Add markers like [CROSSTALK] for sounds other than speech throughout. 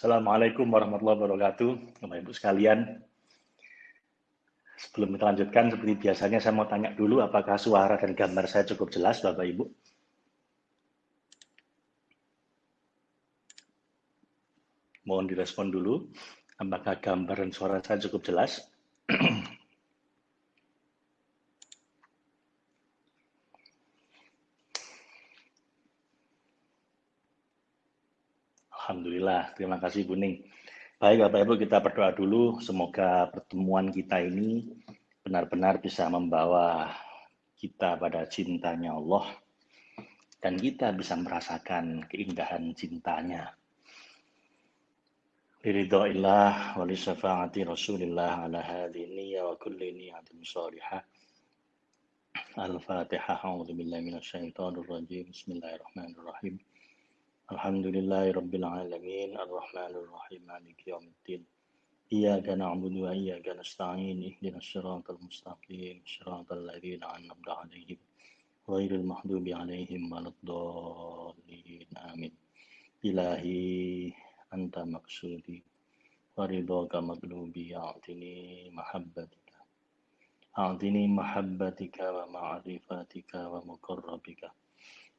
Assalamualaikum warahmatullahi wabarakatuh. Bapak Ibu sekalian, sebelum kita lanjutkan, seperti biasanya saya mau tanya dulu apakah suara dan gambar saya cukup jelas Bapak Ibu? Mohon direspon dulu, apakah gambar dan suara saya cukup jelas? Alhamdulillah, terima kasih Buning. Baik Bapak Ibu, kita berdoa dulu. Semoga pertemuan kita ini benar-benar bisa membawa kita pada cintanya Allah dan kita bisa merasakan keindahan cintanya. Liridha'illah wa li syafa'ati Rasulillah ala hadhihi wa kulli niyatin salihah. Al-Fatihah. A'udzu billahi minasyaitonir rajim. Bismillahirrahmanirrahim. الحمد لله رب العالمين الرحمن الرحيم مالك يوم الدين. إياك نعبد وإياك نستعين اهدنا الصراط المستقيم صراط الذين أنعمت عليهم غير المحدوب عليهم ولا الضالين آمين. إلهي أنت مقصودي ورضاك مطلوبي أعطني محبتك. أعطني محبتك ومعرفتك ومقربك.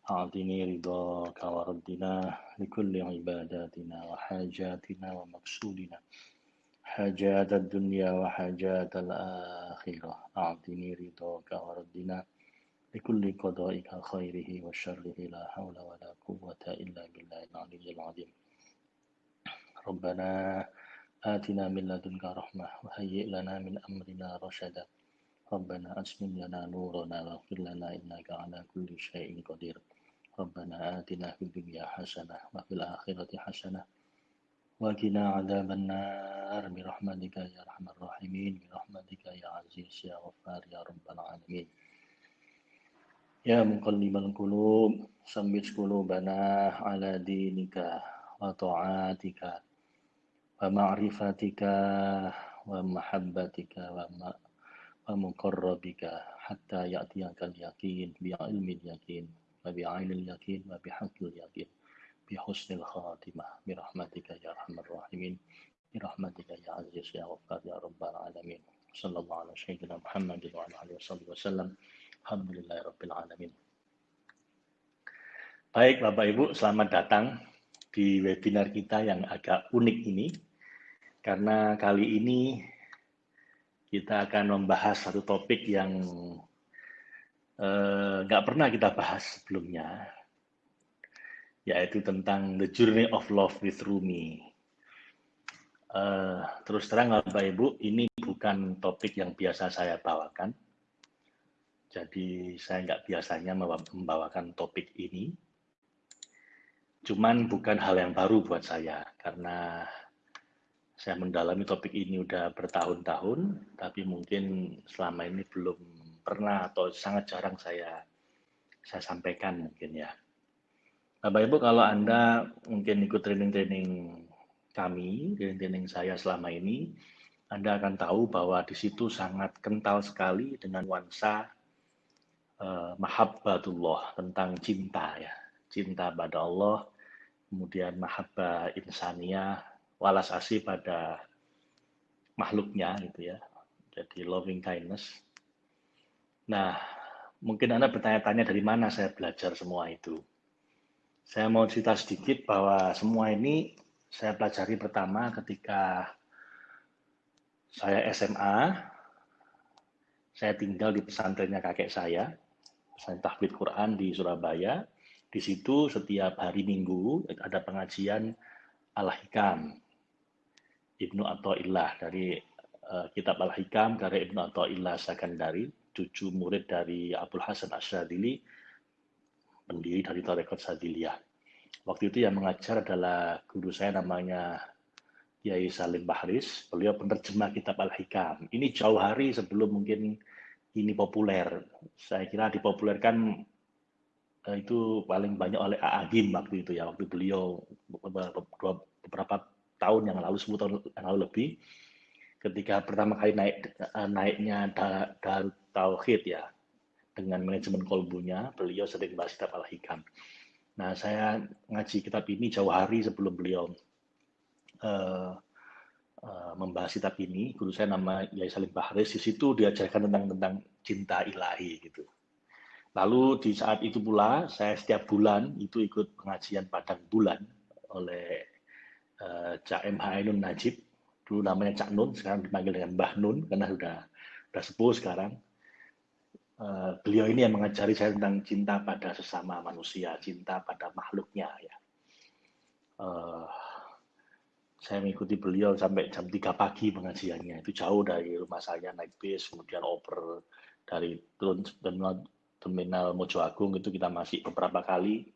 أعطني رضاك وردنا لكل عباداتنا وحاجاتنا ومقصودنا حاجات الدنيا وحاجات الآخرة. أعطني رضاك وردنا لكل قضائك خيره وشره. لا حول ولا قوة إلا بالله العلي العظيم. ربنا آتنا من لدنك رحمة وهيئ لنا من أمرنا رشدا. ربنا أسلم لنا نورنا واغفر لنا إنك على كل شيء قدير ربنا آتنا في الدنيا حسنة وفي الآخرة حسنة وقنا عذاب النار برحمتك يا أرحم الراحمين برحمتك يا عزيز يا غفار يا رب العالمين يا مقلب القلوب ثبت قلوبنا على دينك وطاعاتك ومعرفتك ومحبتك ومقربك حتى يأتيك اليقين بعلم اليقين وبعين اليقين وبحق اليقين بحسن الخاتمة برحمتك يا أرحم الراحمين برحمتك يا عزيز يا غفار يا رب العالمين صلى الله على سيدنا محمد وعلى آله وصحبه وسلم الحمد لله رب العالمين Baik Bapak Ibu, selamat datang di webinar kita yang agak unik ini. Karena kali ini kita akan membahas satu topik yang Eh, nggak uh, pernah kita bahas sebelumnya, yaitu tentang The Journey of Love with Rumi. Uh, terus terang Bapak Ibu, ini bukan topik yang biasa saya bawakan. Jadi saya nggak biasanya membawakan topik ini. Cuman bukan hal yang baru buat saya, karena saya mendalami topik ini udah bertahun-tahun, tapi mungkin selama ini belum pernah atau sangat jarang saya saya sampaikan mungkin ya. Bapak Ibu kalau Anda mungkin ikut training-training kami, training-training saya selama ini, Anda akan tahu bahwa di situ sangat kental sekali dengan nuansa uh, mahabbatullah tentang cinta ya. Cinta pada Allah, kemudian mahabbah insaniyah, walas asih pada makhluknya gitu ya. Jadi loving kindness Nah, mungkin Anda bertanya-tanya dari mana saya belajar semua itu. Saya mau cerita sedikit bahwa semua ini saya pelajari pertama ketika saya SMA, saya tinggal di pesantrennya kakek saya, pesantren tahfidz Quran di Surabaya. Di situ setiap hari Minggu ada pengajian Al-Hikam Ibnu Athaillah dari uh, kitab Al-Hikam karya Ibnu Athaillah Sakandari cucu murid dari Abdul Hasan Asyadili, pendiri dari Tarekat Sadiliyah. Waktu itu yang mengajar adalah guru saya namanya Kiai Salim Bahris, beliau penerjemah kitab Al-Hikam. Ini jauh hari sebelum mungkin ini populer. Saya kira dipopulerkan eh, itu paling banyak oleh Agim waktu itu ya, waktu beliau beberapa tahun yang lalu, 10 tahun yang lalu lebih, ketika pertama kali naik eh, naiknya Darut Tauhid ya dengan manajemen kolbunya beliau sering bahas kitab Al Hikam. Nah saya ngaji kitab ini jauh hari sebelum beliau uh, uh, membahas kitab ini. Guru saya nama Yai Salim Bahris. Di situ diajarkan tentang tentang cinta ilahi gitu. Lalu di saat itu pula saya setiap bulan itu ikut pengajian padang bulan oleh uh, Cak MH Ainun Najib. Dulu namanya Cak Nun, sekarang dipanggil dengan Mbah Nun karena sudah sudah sepuh sekarang. Uh, beliau ini yang mengajari saya tentang cinta pada sesama manusia, cinta pada makhluknya ya. Uh, saya mengikuti beliau sampai jam 3 pagi pengajiannya. Itu jauh dari rumah saya naik bis, kemudian oper dari turun terminal Mojo Agung itu kita masih beberapa kali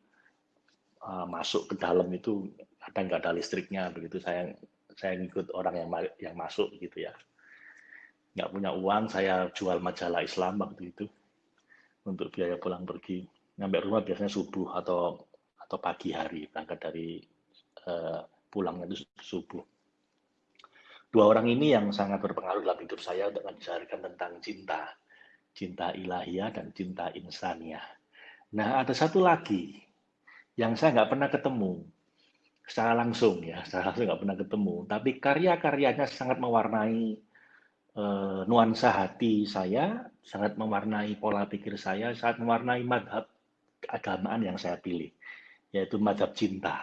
masuk ke dalam itu kadang nggak ada listriknya begitu saya saya ngikut orang yang yang masuk gitu ya. Nggak punya uang saya jual majalah Islam waktu itu untuk biaya pulang pergi. Nyampe rumah biasanya subuh atau atau pagi hari berangkat dari uh, pulangnya itu subuh. Dua orang ini yang sangat berpengaruh dalam hidup saya untuk mengajarkan tentang cinta. Cinta ilahiyah dan cinta insaniah. Nah, ada satu lagi yang saya nggak pernah ketemu secara langsung ya, secara langsung nggak pernah ketemu, tapi karya-karyanya sangat mewarnai uh, nuansa hati saya, sangat mewarnai pola pikir saya, sangat mewarnai madhab keagamaan yang saya pilih, yaitu madhab cinta.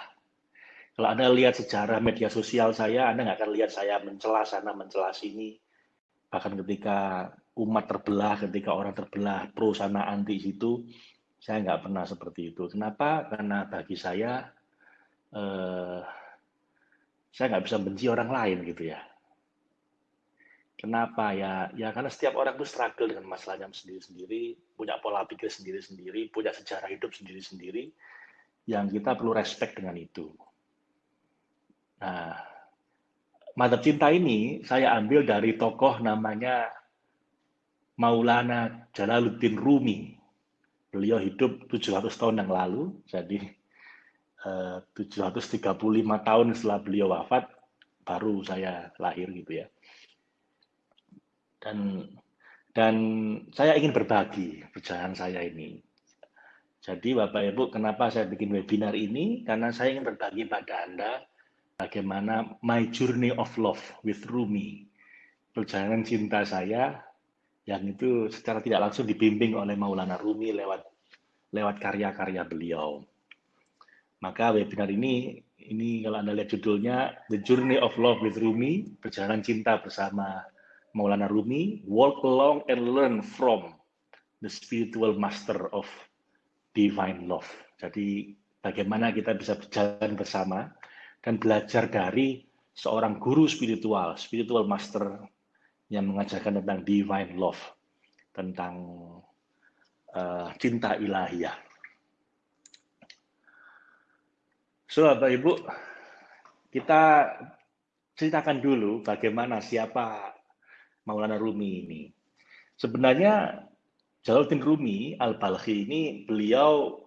Kalau Anda lihat sejarah media sosial saya, Anda nggak akan lihat saya mencela sana, mencela sini. Bahkan ketika umat terbelah, ketika orang terbelah pro sana anti situ, saya nggak pernah seperti itu. Kenapa? Karena bagi saya, eh, saya nggak bisa benci orang lain gitu ya. Kenapa ya? Ya karena setiap orang itu struggle dengan masalahnya sendiri-sendiri, punya pola pikir sendiri-sendiri, punya sejarah hidup sendiri-sendiri, yang kita perlu respect dengan itu. Nah, mata cinta ini saya ambil dari tokoh namanya Maulana Jalaluddin Rumi. Beliau hidup 700 tahun yang lalu, jadi 735 tahun setelah beliau wafat, baru saya lahir gitu ya. Dan dan saya ingin berbagi perjalanan saya ini. Jadi Bapak Ibu, kenapa saya bikin webinar ini? Karena saya ingin berbagi pada Anda bagaimana my journey of love with Rumi. Perjalanan cinta saya yang itu secara tidak langsung dibimbing oleh Maulana Rumi lewat lewat karya-karya beliau. Maka webinar ini ini kalau Anda lihat judulnya The Journey of Love with Rumi, perjalanan cinta bersama Maulana Rumi, walk along and learn from the spiritual master of divine love. Jadi bagaimana kita bisa berjalan bersama dan belajar dari seorang guru spiritual, spiritual master yang mengajarkan tentang divine love, tentang uh, cinta ilahiyah. So, Bapak Ibu, kita ceritakan dulu bagaimana siapa Maulana Rumi ini. Sebenarnya Jalaluddin Rumi Al-Balkhi ini beliau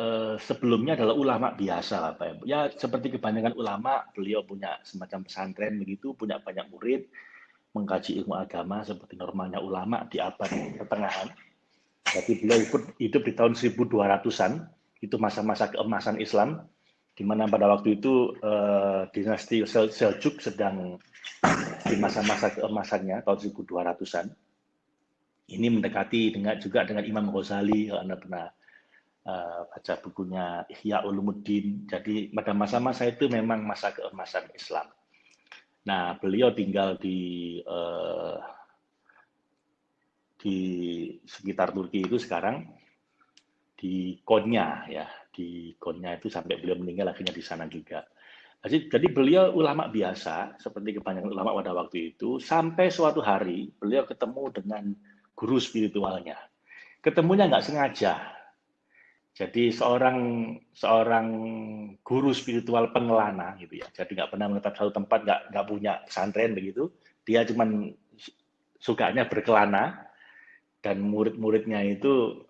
eh, sebelumnya adalah ulama biasa Bapak Ibu. Ya seperti kebanyakan ulama, beliau punya semacam pesantren begitu, punya banyak murid, mengkaji ilmu agama seperti normalnya ulama di abad pertengahan. Jadi beliau ikut hidup di tahun 1200-an, itu masa-masa keemasan Islam, di mana pada waktu itu uh, dinasti Sel Seljuk sedang di masa-masa keemasannya tahun 1200-an. Ini mendekati dengan juga dengan Imam Ghazali kalau Anda pernah uh, baca bukunya Ihya Ulumuddin. Jadi pada masa-masa itu memang masa keemasan Islam. Nah, beliau tinggal di uh, di sekitar Turki itu sekarang di Konya ya, di Konya itu sampai beliau meninggal akhirnya di sana juga. Jadi, jadi beliau ulama biasa seperti kebanyakan ulama pada waktu itu sampai suatu hari beliau ketemu dengan guru spiritualnya. Ketemunya nggak sengaja, jadi seorang seorang guru spiritual pengelana gitu ya. Jadi nggak pernah menetap satu tempat, nggak nggak punya pesantren begitu. Dia cuman sukanya berkelana dan murid-muridnya itu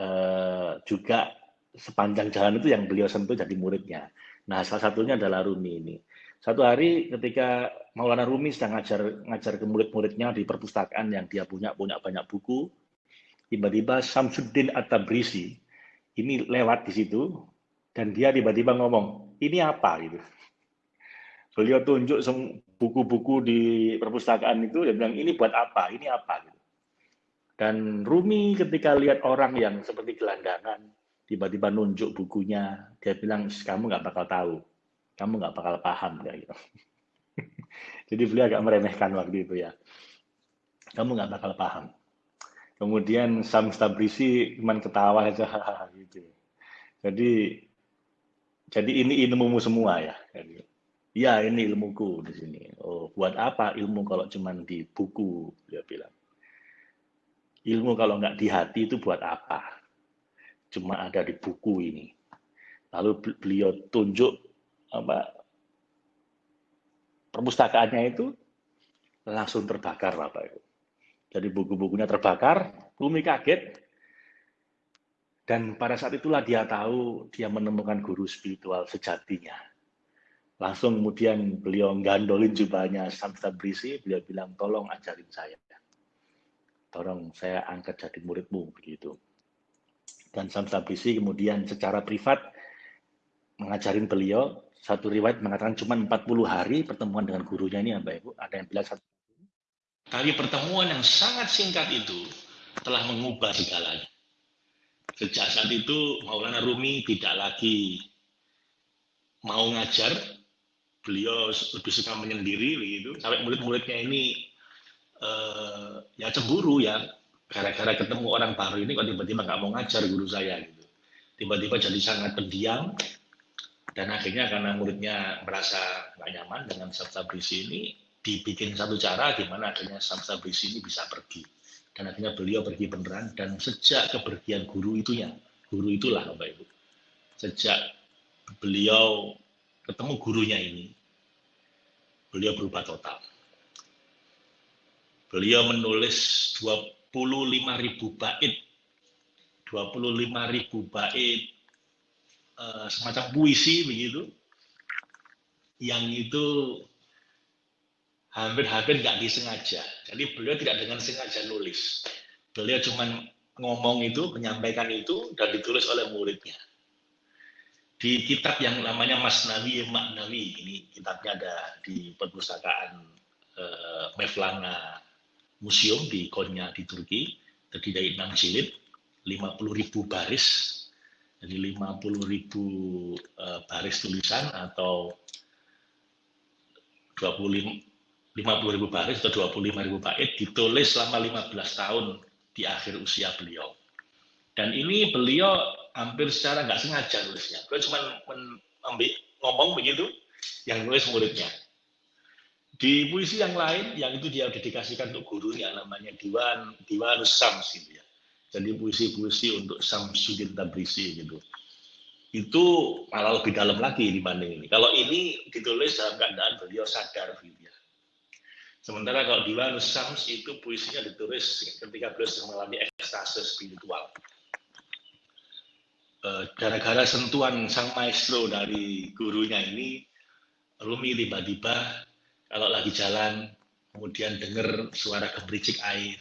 eh, juga sepanjang jalan itu yang beliau sentuh jadi muridnya. Nah salah satunya adalah Rumi ini. Satu hari ketika Maulana Rumi sedang ngajar ngajar ke murid-muridnya di perpustakaan yang dia punya punya banyak buku, tiba-tiba Samsuddin At-Tabrisi ini lewat di situ dan dia tiba-tiba ngomong ini apa gitu beliau tunjuk buku-buku di perpustakaan itu, dia bilang ini buat apa, ini apa. Gitu. Dan Rumi ketika lihat orang yang seperti gelandangan, tiba-tiba nunjuk bukunya, dia bilang kamu nggak bakal tahu, kamu nggak bakal paham ya gitu. [LAUGHS] Jadi beliau agak meremehkan waktu itu ya. Kamu nggak bakal paham. Kemudian Sam Stabrisi cuma ketawa aja gitu. Jadi jadi ini ilmumu semua ya. Iya ini ilmuku di sini. Oh buat apa ilmu kalau cuma di buku dia bilang. Ilmu kalau nggak di hati itu buat apa? Cuma ada di buku ini. Lalu beliau tunjuk apa perpustakaannya itu langsung terbakar Bapak Ibu. Jadi buku-bukunya terbakar, Rumi kaget, dan pada saat itulah dia tahu dia menemukan guru spiritual sejatinya. Langsung kemudian beliau gandolin jubahnya Samsa Brisi, beliau bilang, tolong ajarin saya. Tolong saya angkat jadi muridmu, begitu. Dan Samsa Brisi kemudian secara privat mengajarin beliau, satu riwayat mengatakan cuma 40 hari pertemuan dengan gurunya ini, Mbak Ibu. Ada yang bilang satu Kali pertemuan yang sangat singkat itu telah mengubah segalanya. Sejak saat itu Maulana Rumi tidak lagi mau ngajar, beliau lebih suka menyendiri begitu. Sampai murid-muridnya ini uh, ya cemburu ya, gara-gara ketemu orang baru ini kok tiba-tiba nggak mau ngajar guru saya gitu. Tiba-tiba jadi sangat pendiam dan akhirnya karena muridnya merasa nggak nyaman dengan sabda berisi ini, dibikin satu cara gimana akhirnya Samsa Brisi ini bisa pergi. Dan akhirnya beliau pergi beneran dan sejak kepergian guru itunya, guru itulah Bapak Ibu. Sejak beliau ketemu gurunya ini, beliau berubah total. Beliau menulis 25 ribu bait, 25 ribu bait uh, semacam puisi begitu, yang itu hampir-hampir nggak disengaja. Jadi beliau tidak dengan sengaja nulis. Beliau cuma ngomong itu, menyampaikan itu, dan ditulis oleh muridnya. Di kitab yang namanya Masnawi Maknawi, ini kitabnya ada di perpustakaan eh, Mevlana Museum di Konya di Turki, terdiri dari enam jilid, 50 ribu baris, jadi 50 ribu eh, baris tulisan atau 25 50 ribu baris atau 25 ribu bait ditulis selama 15 tahun di akhir usia beliau. Dan ini beliau hampir secara nggak sengaja nulisnya. Beliau cuma ngomong begitu, yang nulis muridnya. Di puisi yang lain, yang itu dia dedikasikan untuk gurunya, namanya Diwan Diwan Sams gitu ya. Jadi puisi-puisi untuk Samsudin Tabrisi gitu. Itu malah lebih dalam lagi dibanding ini. Kalau ini ditulis dalam keadaan beliau sadar gitu ya Sementara kalau di Wanus Sams itu puisinya ditulis ketika beliau sedang mengalami ekstase spiritual. Eh, gara-gara sentuhan sang maestro dari gurunya ini, Rumi tiba-tiba kalau lagi jalan, kemudian dengar suara gemericik air,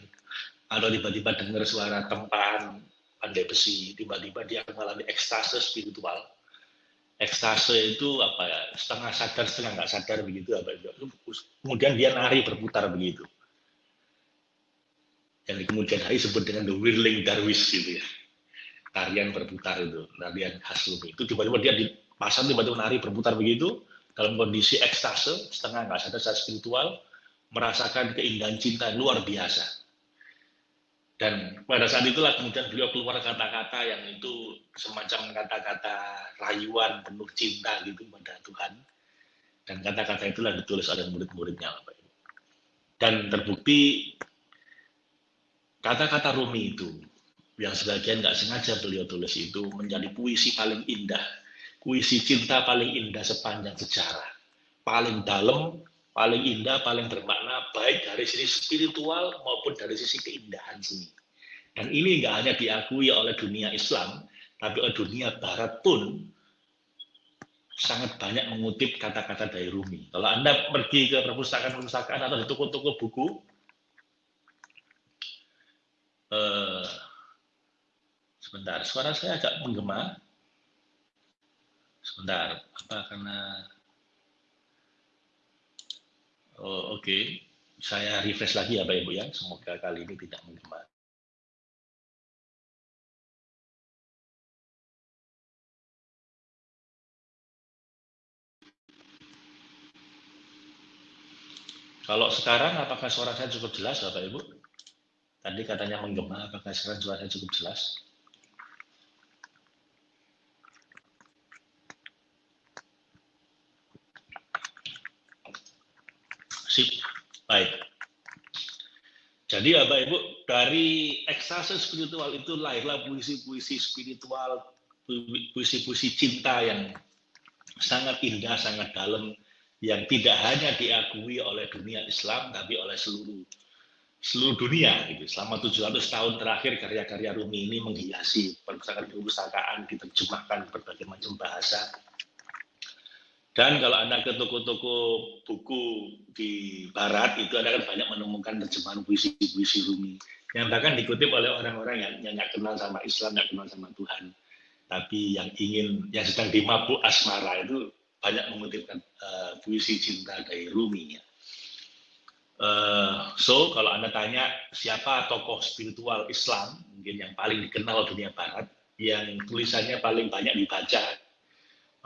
atau tiba-tiba dengar suara tempahan pandai besi, tiba-tiba dia mengalami ekstase spiritual ekstase itu apa ya? Setengah sadar setengah nggak sadar begitu apa itu? Kemudian dia nari berputar begitu. Yang kemudian hari sebut dengan the whirling darwish gitu ya. Tarian berputar itu tarian khas itu tiba-tiba dia dipasang tiba-tiba nari berputar begitu dalam kondisi ekstase setengah nggak sadar secara spiritual merasakan keindahan cinta luar biasa dan pada saat itulah kemudian beliau keluar kata-kata yang itu semacam kata-kata rayuan penuh cinta gitu pada Tuhan. Dan kata-kata itulah ditulis oleh murid-muridnya. Dan terbukti kata-kata Rumi itu yang sebagian nggak sengaja beliau tulis itu menjadi puisi paling indah, puisi cinta paling indah sepanjang sejarah, paling dalam, paling indah, paling bermakna, baik dari sisi spiritual maupun dari sisi keindahan seni. Dan ini nggak hanya diakui oleh dunia Islam, tapi oleh dunia Barat pun sangat banyak mengutip kata-kata dari Rumi. Kalau Anda pergi ke perpustakaan-perpustakaan atau di toko-toko buku, eh, sebentar, suara saya agak menggema. Sebentar, apa karena Oh, Oke, okay. saya refresh lagi ya Pak Ibu ya. Semoga kali ini tidak menggema. Kalau sekarang apakah suara saya cukup jelas Bapak Ibu? Tadi katanya menggema, apakah sekarang suara saya cukup jelas? Sip, baik. Jadi Bapak Ibu, dari ekstase spiritual itu lahirlah puisi-puisi spiritual, puisi-puisi cinta yang sangat indah, sangat dalam, yang tidak hanya diakui oleh dunia Islam tapi oleh seluruh seluruh dunia gitu. Selama 700 tahun terakhir karya-karya Rumi ini menghiasi perpustakaan-perpustakaan diterjemahkan berbagai macam bahasa. Dan kalau Anda ke toko-toko buku di barat itu Anda kan banyak menemukan terjemahan puisi-puisi Rumi yang bahkan dikutip oleh orang-orang yang, yang kenal sama Islam, nggak kenal sama Tuhan, tapi yang ingin yang sedang dimabuk asmara itu banyak mengutipkan uh, puisi cinta dari Rumi. Uh, so kalau anda tanya siapa tokoh spiritual Islam mungkin yang paling dikenal dunia Barat, yang tulisannya paling banyak dibaca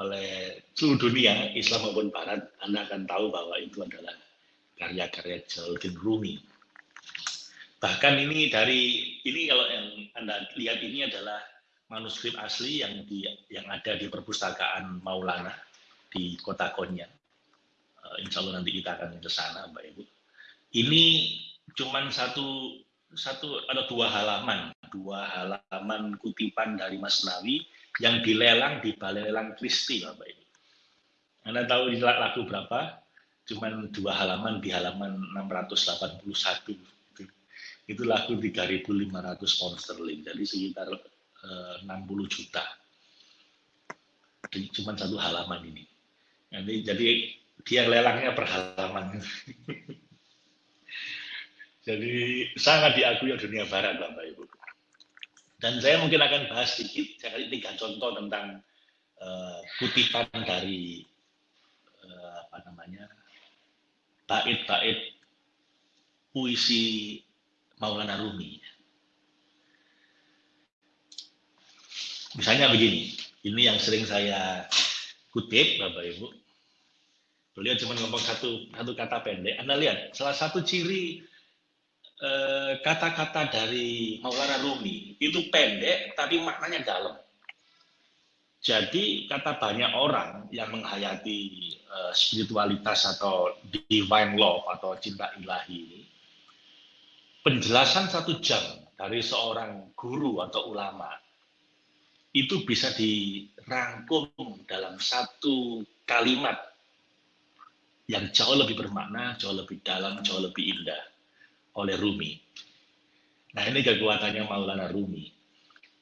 oleh seluruh dunia Islam maupun Barat, anda akan tahu bahwa itu adalah karya-karya Jalaluddin Rumi. Bahkan ini dari ini kalau yang anda lihat ini adalah manuskrip asli yang di yang ada di perpustakaan Maulana di kota Konya. Uh, insya Allah nanti kita akan ke sana, Mbak Ibu. Ini cuma satu satu ada dua halaman, dua halaman kutipan dari Mas Nawi yang dilelang di Balai Lelang Kristi, Bapak Ibu. Anda tahu ini lagu berapa? Cuman dua halaman di halaman 681 itu, itu lagu 3.500 pound sterling, jadi sekitar eh, 60 juta. Cuma satu halaman ini. Jadi, jadi dia lelangnya per halaman. [LAUGHS] jadi sangat diakui dunia barat Bapak Ibu. Dan saya mungkin akan bahas sedikit, saya kasih tiga contoh tentang uh, kutipan dari uh, apa namanya bait-bait puisi Maulana Rumi. Misalnya begini, ini yang sering saya kutip Bapak Ibu. Beliau cuma ngomong satu satu kata pendek. Anda lihat, salah satu ciri kata-kata eh, dari Maulana Rumi itu pendek tapi maknanya dalam. Jadi kata banyak orang yang menghayati eh, spiritualitas atau divine love atau cinta ilahi ini, penjelasan satu jam dari seorang guru atau ulama itu bisa dirangkum dalam satu kalimat yang jauh lebih bermakna, jauh lebih dalam, jauh lebih indah oleh Rumi. Nah ini kekuatannya Maulana Rumi.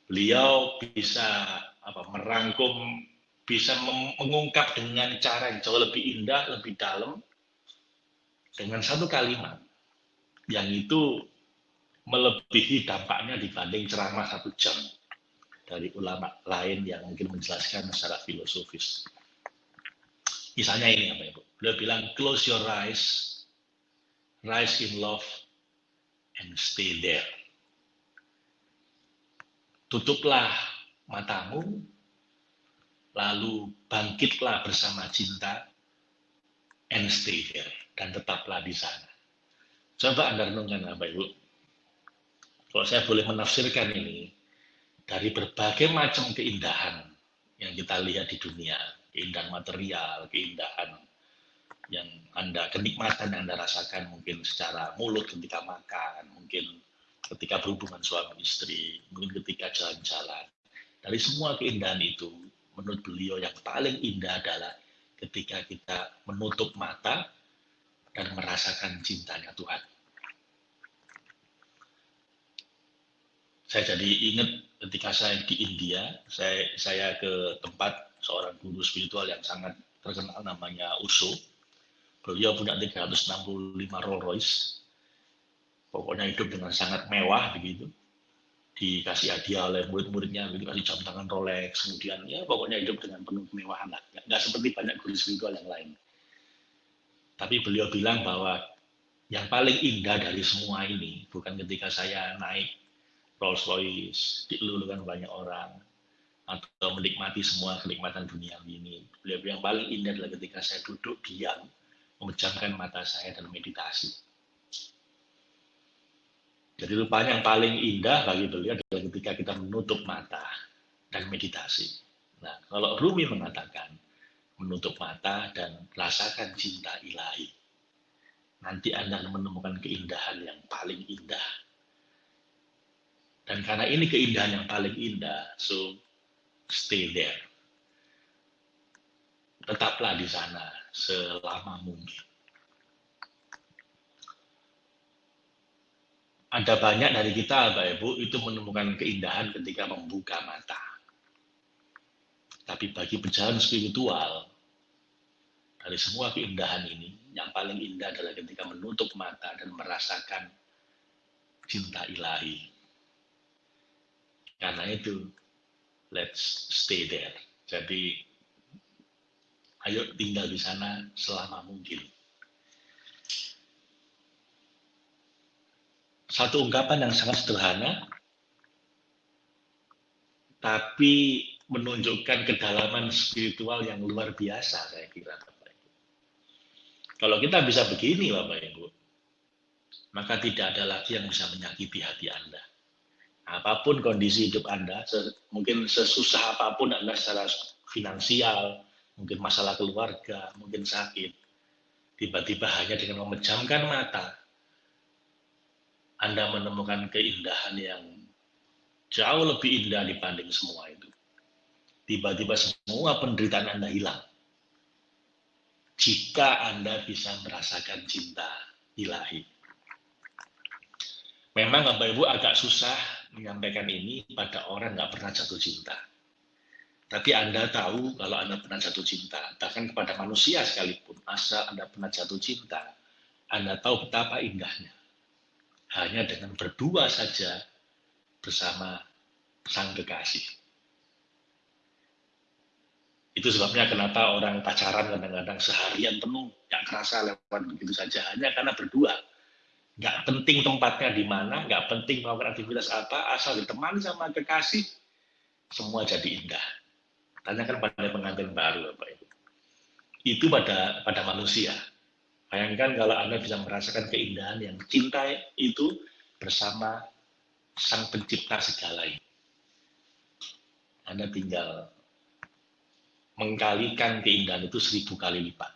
Beliau bisa apa merangkum, bisa mengungkap dengan cara yang jauh lebih indah, lebih dalam, dengan satu kalimat yang itu melebihi dampaknya dibanding ceramah satu jam dari ulama lain yang mungkin menjelaskan secara filosofis. Misalnya ini apa Ibu? Beliau bilang close your eyes, rise in love, and stay there. Tutuplah matamu, lalu bangkitlah bersama cinta, and stay there. Dan tetaplah di sana. Coba Anda renungkan Bapak Ibu. Kalau saya boleh menafsirkan ini, dari berbagai macam keindahan yang kita lihat di dunia, keindahan material, keindahan yang Anda, kenikmatan yang Anda rasakan mungkin secara mulut ketika makan, mungkin ketika berhubungan suami istri, mungkin ketika jalan-jalan. Dari semua keindahan itu, menurut beliau yang paling indah adalah ketika kita menutup mata dan merasakan cintanya Tuhan. Saya jadi ingat ketika saya di India, saya, saya ke tempat seorang guru spiritual yang sangat terkenal namanya Uso. Beliau punya 365 Rolls Royce. Pokoknya hidup dengan sangat mewah begitu. Dikasih hadiah oleh murid-muridnya, dikasih jam tangan Rolex, kemudian ya pokoknya hidup dengan penuh kemewahan lah. Nggak seperti banyak guru spiritual yang lain. Tapi beliau bilang bahwa yang paling indah dari semua ini bukan ketika saya naik Rolls Royce, dilulukan banyak orang, atau menikmati semua kenikmatan dunia ini. Beliau yang paling indah adalah ketika saya duduk diam, memejamkan mata saya dan meditasi. Jadi rupanya yang paling indah bagi beliau adalah ketika kita menutup mata dan meditasi. Nah, kalau Rumi mengatakan menutup mata dan rasakan cinta ilahi, nanti Anda akan menemukan keindahan yang paling indah. Dan karena ini keindahan yang paling indah, so stay there. Tetaplah di sana selama mungkin. Ada banyak dari kita, Bapak Ibu, itu menemukan keindahan ketika membuka mata. Tapi bagi pejalan spiritual, dari semua keindahan ini, yang paling indah adalah ketika menutup mata dan merasakan cinta ilahi. Karena itu, let's stay there. Jadi, ayo tinggal di sana selama mungkin. Satu ungkapan yang sangat sederhana, tapi menunjukkan kedalaman spiritual yang luar biasa, saya kira. Bapak Ibu. Kalau kita bisa begini, Bapak Ibu, maka tidak ada lagi yang bisa menyakiti hati Anda. Apa pun kondisi hidup Anda, mungkin sesusah apa pun Anda secara finansial, mungkin masalah keluarga, mungkin sakit, tiba-tiba hanya dengan memejamkan mata, anda menemukan keindahan yang jauh lebih indah dibanding semua itu. Tiba-tiba semua penderitaan Anda hilang. Jika Anda bisa merasakan cinta ilahi. Memang Bapak Ibu agak susah menyampaikan ini pada orang nggak pernah jatuh cinta. Tapi Anda tahu kalau Anda pernah jatuh cinta, bahkan kepada manusia sekalipun, asal Anda pernah jatuh cinta, Anda tahu betapa indahnya hanya dengan berdua saja bersama sang kekasih. Itu sebabnya kenapa orang pacaran kadang-kadang seharian penuh, nggak kerasa lewat begitu saja, hanya karena berdua. Nggak penting tempatnya di mana, nggak penting melakukan aktivitas apa, asal ditemani sama kekasih, semua jadi indah. Tanyakan pada pengantin baru, Bapak Ibu. Itu pada pada manusia. Bayangkan kalau Anda bisa merasakan keindahan yang cinta itu bersama Sang Pencipta segala ini. Anda tinggal mengkalikan keindahan itu seribu kali lipat.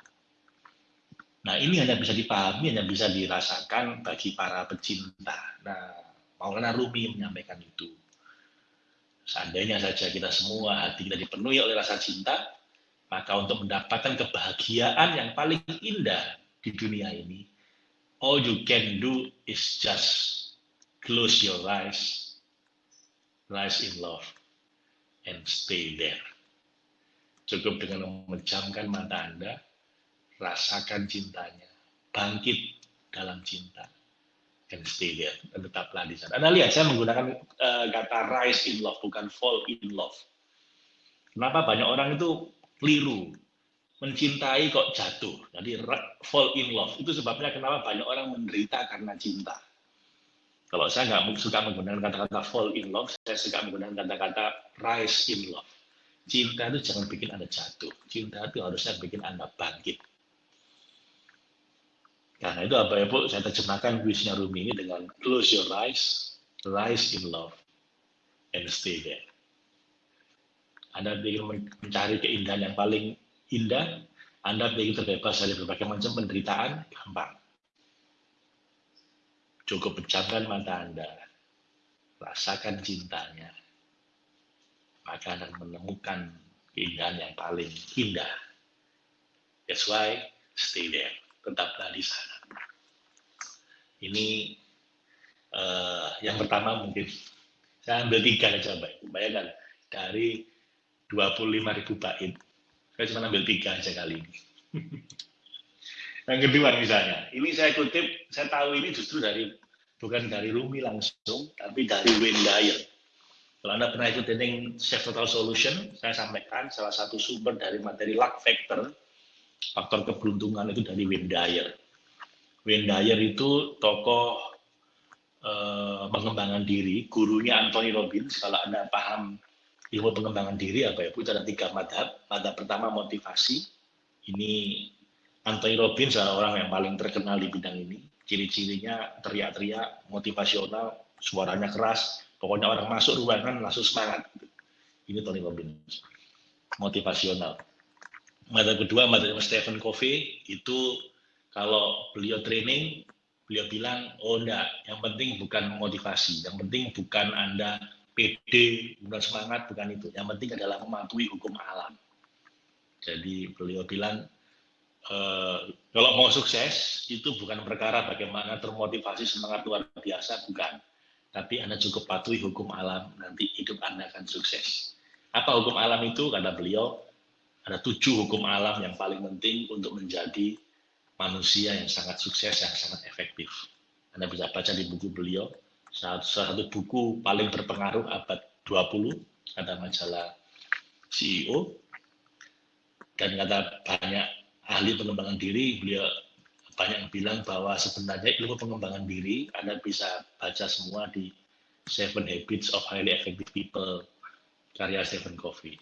Nah ini hanya bisa dipahami, hanya bisa dirasakan bagi para pecinta. Nah Maulana Rumi menyampaikan itu. Seandainya saja kita semua hati kita dipenuhi oleh rasa cinta, maka untuk mendapatkan kebahagiaan yang paling indah di dunia ini, all you can do is just close your eyes, rise in love, and stay there. Cukup dengan memejamkan mata Anda, rasakan cintanya, bangkit dalam cinta, and stay tetaplah di sana. Anda lihat, saya menggunakan uh, kata rise in love, bukan fall in love. Kenapa banyak orang itu keliru mencintai kok jatuh. Jadi fall in love. Itu sebabnya kenapa banyak orang menderita karena cinta. Kalau saya nggak suka menggunakan kata-kata fall in love, saya suka menggunakan kata-kata rise in love. Cinta itu jangan bikin Anda jatuh. Cinta itu harusnya bikin Anda bangkit. Karena itu apa ya Bu, saya terjemahkan puisinya Rumi ini dengan close your eyes, rise in love, and stay there. Anda ingin mencari keindahan yang paling indah, Anda ingin terbebas dari berbagai macam penderitaan, gampang. Cukup pecahkan mata Anda, rasakan cintanya, maka Anda menemukan keindahan yang paling indah. That's why stay there, tetaplah di sana. Ini uh, yang pertama mungkin saya ambil tiga aja, bayangkan dari 25 ribu bait saya cuma ambil tiga aja kali ini. [LAUGHS] Yang kedua misalnya, ini saya kutip, saya tahu ini justru dari bukan dari Rumi langsung, tapi dari Wayne Dyer. Kalau Anda pernah ikut training Chef Total Solution, saya sampaikan salah satu sumber dari materi luck factor faktor keberuntungan itu dari Wayne Dyer. Wayne Dyer itu tokoh eh, pengembangan diri, gurunya Anthony Robbins. Kalau Anda paham ilmu pengembangan diri apa ya, itu ada tiga madhab. Madhab pertama motivasi. Ini Anthony Robbins adalah orang yang paling terkenal di bidang ini. Ciri-cirinya teriak-teriak, motivasional, suaranya keras. Pokoknya orang masuk ruangan langsung semangat. Ini Tony Robbins. Motivasional. Madhab kedua, madhab Stephen Covey, itu kalau beliau training, beliau bilang, oh enggak, yang penting bukan motivasi, yang penting bukan Anda pede, bukan semangat, bukan itu. Yang penting adalah mematuhi hukum alam. Jadi beliau bilang, e, kalau mau sukses, itu bukan perkara bagaimana termotivasi semangat luar biasa, bukan. Tapi Anda cukup patuhi hukum alam, nanti hidup Anda akan sukses. Apa hukum alam itu? Kata beliau, ada tujuh hukum alam yang paling penting untuk menjadi manusia yang sangat sukses, yang sangat efektif. Anda bisa baca di buku beliau, salah satu buku paling berpengaruh abad 20, ada majalah CEO, dan kata banyak ahli pengembangan diri, beliau banyak bilang bahwa sebenarnya ilmu pengembangan diri Anda bisa baca semua di Seven Habits of Highly Effective People karya Stephen Covey.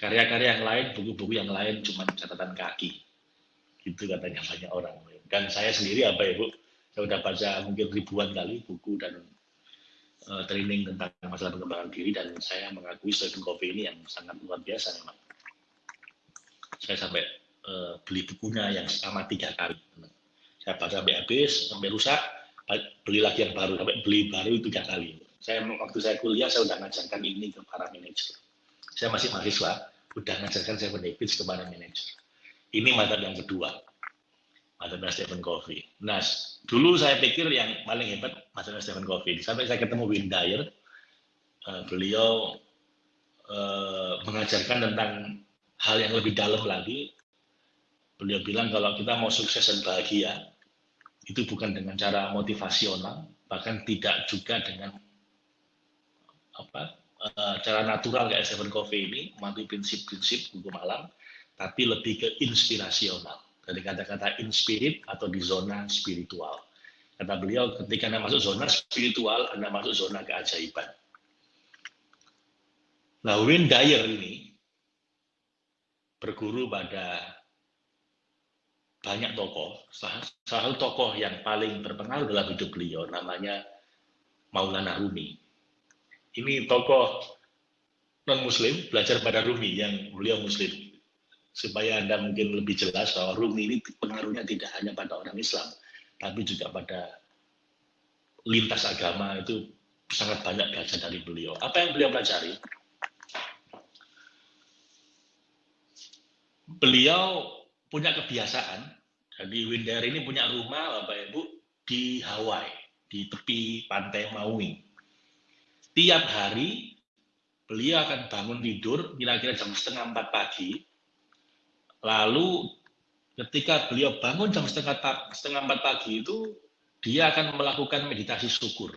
Karya-karya yang lain, buku-buku yang lain cuma catatan kaki Gitu katanya banyak orang. Dan saya sendiri apa ya Bu, saya sudah baca mungkin ribuan kali buku dan uh, training tentang masalah pengembangan diri dan saya mengakui Stephen Covey ini yang sangat luar biasa memang. Saya sampai uh, beli bukunya yang sama tiga kali. Saya baca sampai habis, sampai rusak, beli lagi yang baru, sampai beli baru tiga kali. Saya waktu saya kuliah saya sudah ngajarkan ini ke para manajer. Saya masih mahasiswa, sudah ngajarkan saya habits ke para manajer ini madhab yang kedua. Madhab Stephen Covey. Nah, dulu saya pikir yang paling hebat madhab Stephen Covey. Sampai saya ketemu Win Dyer, uh, beliau uh, mengajarkan tentang hal yang lebih dalam lagi. Beliau bilang kalau kita mau sukses dan bahagia, itu bukan dengan cara motivasional, bahkan tidak juga dengan apa uh, cara natural kayak Stephen Covey ini, mematuhi prinsip-prinsip hukum alam, tapi lebih ke inspirasional. Dari kata-kata inspirit atau di zona spiritual. Kata beliau, ketika Anda masuk zona spiritual, Anda masuk zona keajaiban. Nah, Wayne Dyer ini berguru pada banyak tokoh. Salah satu tokoh yang paling berpengaruh dalam hidup beliau namanya Maulana Rumi. Ini tokoh non-muslim belajar pada Rumi yang beliau muslim supaya Anda mungkin lebih jelas bahwa Rumi ini pengaruhnya tidak hanya pada orang Islam, tapi juga pada lintas agama itu sangat banyak belajar dari beliau. Apa yang beliau pelajari? Beliau punya kebiasaan, jadi Winder ini punya rumah Bapak Ibu di Hawaii, di tepi pantai Maui. Tiap hari beliau akan bangun tidur kira-kira jam setengah empat pagi, Lalu ketika beliau bangun jam setengah, setengah empat pagi itu, dia akan melakukan meditasi syukur.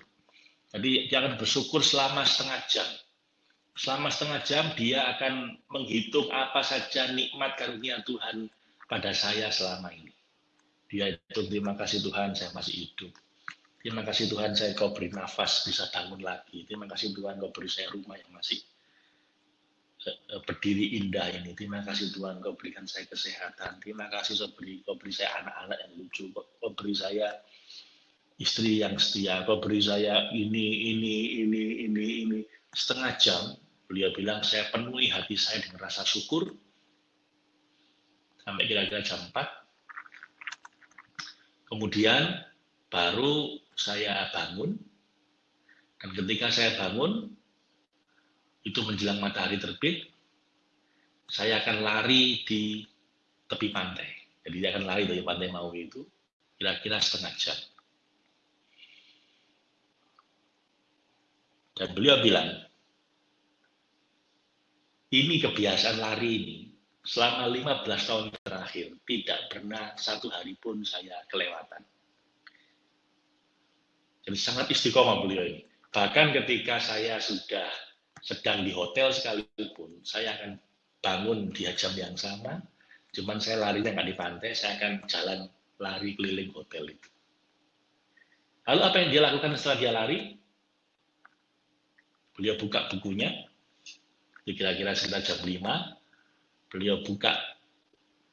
Jadi dia akan bersyukur selama setengah jam. Selama setengah jam dia akan menghitung apa saja nikmat karunia Tuhan pada saya selama ini. Dia itu terima kasih Tuhan saya masih hidup. Terima kasih Tuhan saya kau beri nafas bisa bangun lagi. Terima kasih Tuhan kau beri saya rumah yang masih Eh, berdiri indah ini. Terima kasih Tuhan kau berikan saya kesehatan. Terima kasih kau beri, kau beri saya anak-anak yang lucu. Kau, beri saya istri yang setia. Kau beri saya ini, ini, ini, ini, ini. Setengah jam beliau bilang saya penuhi hati saya dengan rasa syukur. Sampai kira-kira jam 4. Kemudian baru saya bangun. Dan ketika saya bangun, itu menjelang matahari terbit, saya akan lari di tepi pantai. Jadi dia akan lari dari pantai Maui itu kira-kira setengah jam. Dan beliau bilang, ini kebiasaan lari ini selama 15 tahun terakhir tidak pernah satu hari pun saya kelewatan. Sangat istiqomah beliau ini. Bahkan ketika saya sudah sedang di hotel sekalipun, saya akan bangun di jam yang sama, Cuman saya larinya nggak di pantai, saya akan jalan lari keliling hotel itu. Lalu apa yang dia lakukan setelah dia lari? Beliau buka bukunya, kira-kira sekitar jam 5, beliau buka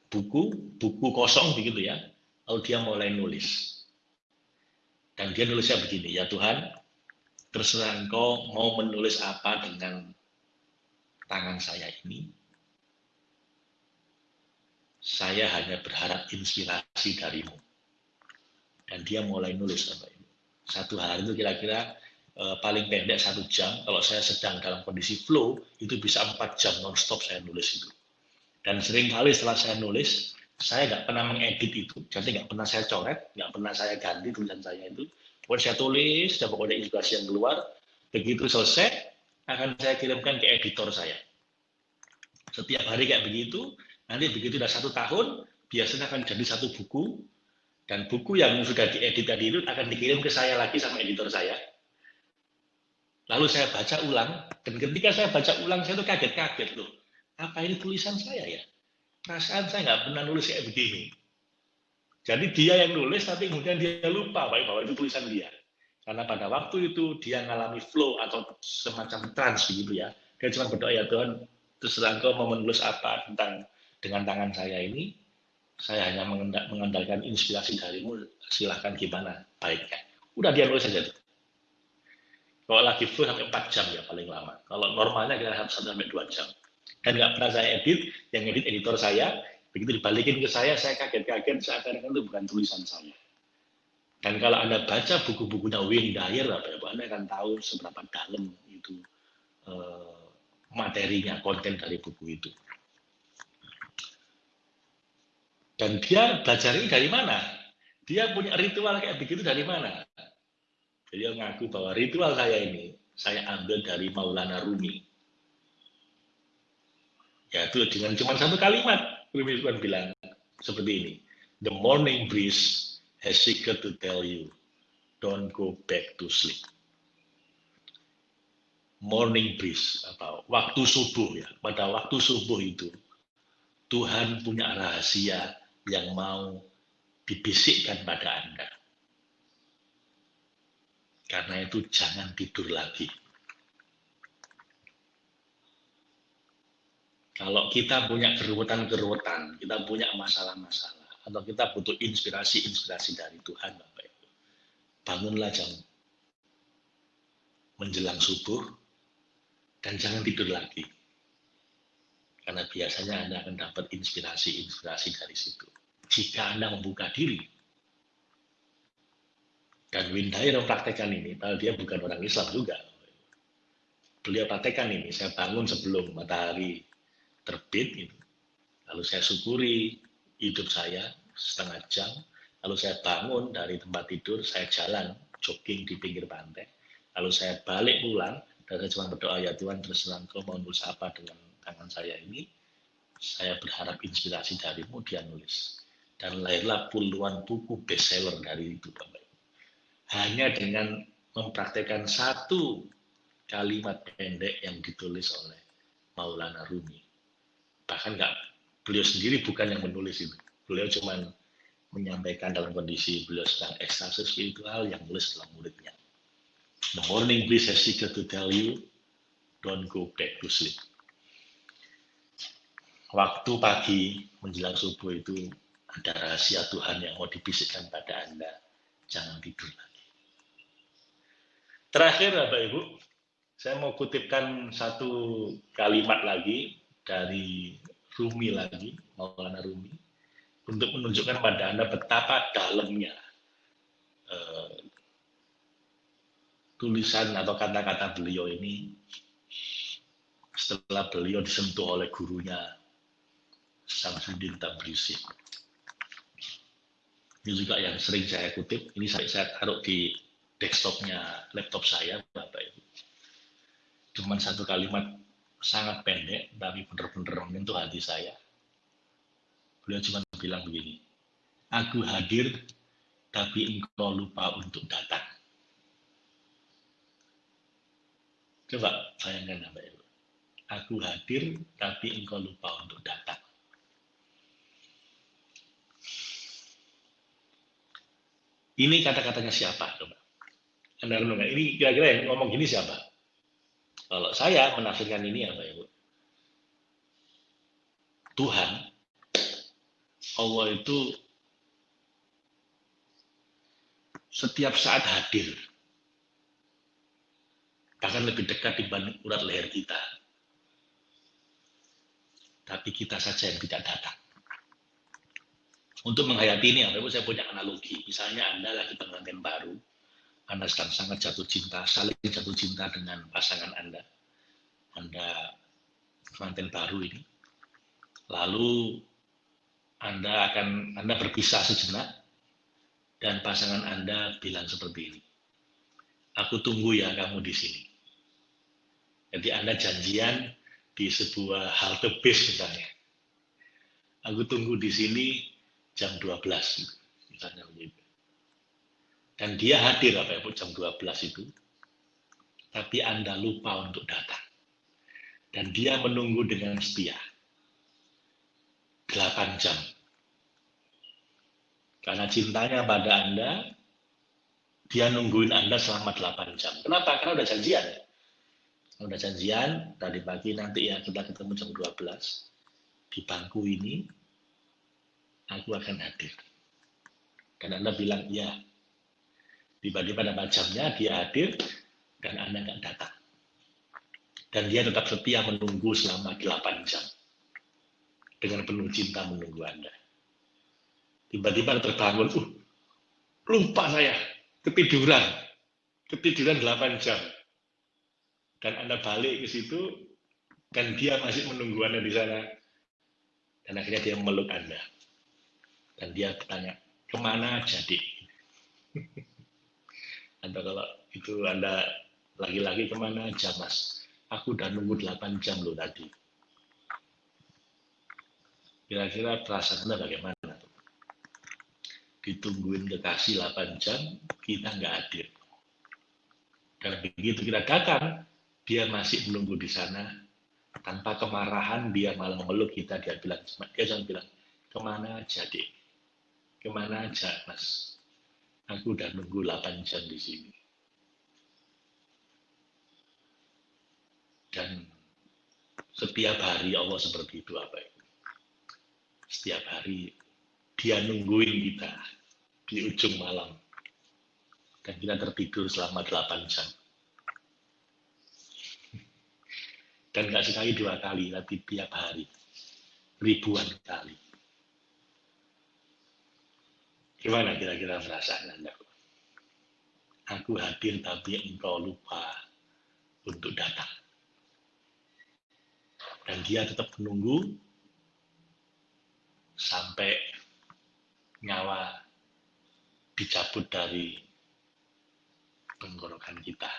buku, buku kosong begitu ya, lalu dia mulai nulis. Dan dia nulisnya begini, ya Tuhan, terserah engkau mau menulis apa dengan tangan saya ini, saya hanya berharap inspirasi darimu. Dan dia mulai nulis Bapak Ibu. Satu hari itu kira-kira eh, paling pendek satu jam. Kalau saya sedang dalam kondisi flow, itu bisa empat jam non-stop saya nulis itu. Dan sering kali setelah saya nulis, saya nggak pernah mengedit itu. Jadi nggak pernah saya coret, nggak pernah saya ganti tulisan saya itu. Pokoknya saya tulis, dan pokoknya inspirasi yang keluar. Begitu selesai, akan saya kirimkan ke editor saya. Setiap hari kayak begitu, Nanti begitu sudah satu tahun, biasanya akan jadi satu buku, dan buku yang sudah diedit tadi itu akan dikirim ke saya lagi sama editor saya. Lalu saya baca ulang, dan ketika saya baca ulang, saya tuh kaget-kaget loh. Apa ini tulisan saya ya? Perasaan saya nggak pernah nulis kayak begini. Jadi dia yang nulis, tapi kemudian dia lupa bahwa itu tulisan dia. Karena pada waktu itu dia mengalami flow atau semacam trans begitu ya. Dia cuma berdoa ya Tuhan, terserah engkau mau menulis apa tentang dengan tangan saya ini, saya hanya mengandalkan inspirasi darimu, silahkan gimana baiknya. Udah dia nulis saja. Kalau lagi full sampai 4 jam ya paling lama. Kalau normalnya kita satu sampai 2 jam. Dan nggak pernah saya edit, yang edit editor saya, begitu dibalikin ke saya, saya kaget-kaget seakan-akan itu bukan tulisan saya. Dan kalau Anda baca buku-bukunya Wayne Dyer, Anda akan tahu seberapa dalam itu eh, materinya, konten dari buku itu. Dan dia belajar ini dari mana? Dia punya ritual kayak begitu dari mana? Dia ngaku bahwa ritual saya ini, saya ambil dari Maulana Rumi. Yaitu dengan cuma satu kalimat, Rumi Sultan bilang seperti ini. The morning breeze has secret to tell you, don't go back to sleep. Morning breeze, atau waktu subuh ya. Pada waktu subuh itu, Tuhan punya rahasia yang mau dibisikkan pada Anda. Karena itu jangan tidur lagi. Kalau kita punya keruwetan-keruwetan, kita punya masalah-masalah, atau kita butuh inspirasi-inspirasi dari Tuhan, Bapak Ibu. Bangunlah jam menjelang subuh, dan jangan tidur lagi. Karena biasanya Anda akan dapat inspirasi-inspirasi dari situ. Jika Anda membuka diri. Dan Windair mempraktekkan ini, padahal dia bukan orang Islam juga. Beliau praktekkan ini, saya bangun sebelum matahari terbit, gitu. lalu saya syukuri hidup saya setengah jam, lalu saya bangun dari tempat tidur, saya jalan, jogging di pinggir pantai, lalu saya balik pulang, dan saya cuma berdoa, ya Tuhan terserah engkau mau nulis apa dengan tangan saya ini, saya berharap inspirasi darimu, dia nulis. Dan lahirlah puluhan buku bestseller dari itu, Bapak Hanya dengan mempraktekkan satu kalimat pendek yang ditulis oleh Maulana Rumi. Bahkan nggak beliau sendiri bukan yang menulis itu. Beliau cuma menyampaikan dalam kondisi beliau sedang ekstase spiritual yang nulis dalam muridnya. The morning breeze has secret to tell you, don't go back to sleep waktu pagi menjelang subuh itu ada rahasia Tuhan yang mau dibisikkan pada Anda. Jangan tidur lagi. Terakhir Bapak Ibu, saya mau kutipkan satu kalimat lagi dari Rumi lagi, Maulana Rumi, untuk menunjukkan pada Anda betapa dalamnya eh, tulisan atau kata-kata beliau ini setelah beliau disentuh oleh gurunya Samsudin Tabrisi. Ini juga yang sering saya kutip, ini saya, saya taruh di desktopnya laptop saya, Bapak Ibu. Cuman satu kalimat sangat pendek, tapi benar-benar menyentuh hati saya. Beliau cuma bilang begini, aku hadir, tapi engkau lupa untuk datang. Coba bayangkan apa itu. Aku hadir, tapi engkau lupa untuk datang. Ini kata-katanya siapa? Coba. Anda renungkan, ini kira-kira yang ngomong gini siapa? Kalau saya menafsirkan ini apa ya, Bu? Tuhan, Allah itu setiap saat hadir. Bahkan lebih dekat dibanding urat leher kita. Tapi kita saja yang tidak datang. Untuk menghayati ini, saya punya analogi. Misalnya Anda lagi pengantin baru, Anda sedang sangat jatuh cinta, saling jatuh cinta dengan pasangan Anda. Anda pengantin baru ini. Lalu Anda akan Anda berpisah sejenak dan pasangan Anda bilang seperti ini. Aku tunggu ya kamu di sini. Jadi Anda janjian di sebuah halte bis misalnya. Aku tunggu di sini jam 12 misalnya begitu. Dan dia hadir apa ya jam 12 itu. Tapi Anda lupa untuk datang. Dan dia menunggu dengan setia. 8 jam. Karena cintanya pada Anda, dia nungguin Anda selama 8 jam. Kenapa? Karena udah janjian. Udah janjian, tadi pagi nanti ya kita ketemu jam 12. Di bangku ini, aku akan hadir. Dan Anda bilang, ya. Tiba-tiba pada jamnya dia hadir, dan Anda nggak datang. Dan dia tetap setia menunggu selama 8 jam. Dengan penuh cinta menunggu Anda. Tiba-tiba terbangun, uh, lupa saya, ketiduran. Ketiduran 8 jam. Dan Anda balik ke situ, dan dia masih menunggu Anda di sana. Dan akhirnya dia memeluk Anda dan dia bertanya ke mana jadi atau kalau itu anda lagi-lagi ke mana? Aja mas. Aku udah nunggu 8 jam loh tadi. Kira-kira perasaan anda bagaimana ditungguin kekasih 8 jam kita nggak hadir. Dan begitu kita datang dia masih menunggu di sana. Tanpa kemarahan dia malah memeluk kita dia bilang dia jangan bilang ke mana jadi Ke mana aja, Mas? Aku udah nunggu 8 jam di sini. Dan setiap hari Allah seperti itu apa itu? Setiap hari dia nungguin kita di ujung malam. Dan kita tertidur selama 8 jam. Dan nggak sekali dua kali, tapi tiap hari. Ribuan kali. Gimana kira-kira perasaan Anda? Aku hadir tapi engkau lupa untuk datang. Dan dia tetap menunggu sampai nyawa dicabut dari tenggorokan kita.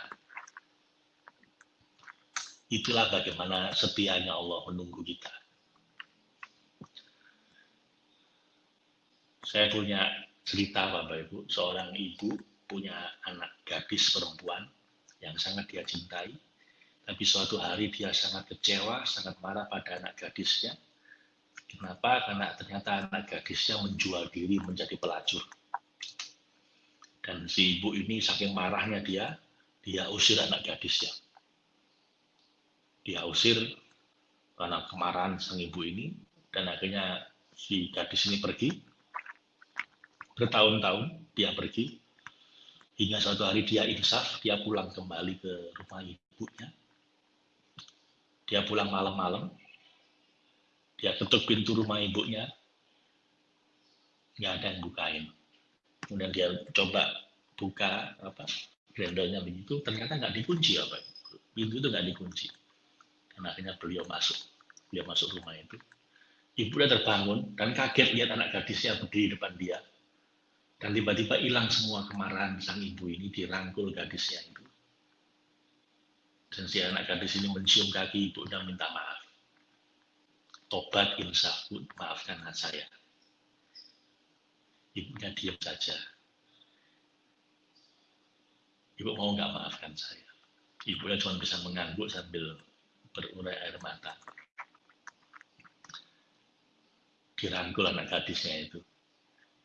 Itulah bagaimana setianya Allah menunggu kita. Saya punya cerita Bapak Ibu, seorang ibu punya anak gadis perempuan yang sangat dia cintai, tapi suatu hari dia sangat kecewa, sangat marah pada anak gadisnya. Kenapa? Karena ternyata anak gadisnya menjual diri menjadi pelacur. Dan si ibu ini saking marahnya dia, dia usir anak gadisnya. Dia usir karena kemarahan sang ibu ini, dan akhirnya si gadis ini pergi, bertahun-tahun dia pergi. Hingga suatu hari dia insaf dia pulang kembali ke rumah ibunya. Dia pulang malam-malam. Dia ketuk pintu rumah ibunya. Nggak ada yang bukain. Kemudian dia coba buka apa grendelnya begitu. Ternyata nggak dikunci apa. Pintu itu nggak dikunci. Dan akhirnya beliau masuk. Beliau masuk rumah itu. Ibu udah terbangun dan kaget lihat anak gadisnya berdiri depan dia dan tiba-tiba hilang semua kemarahan sang ibu ini dirangkul gadisnya itu. Dan si anak gadis ini mencium kaki ibu dan minta maaf. Tobat insaf, maafkan saya. Ibunya diam saja. Ibu mau nggak maafkan saya. Ibunya cuma bisa mengangguk sambil berurai air mata. Dirangkul anak gadisnya itu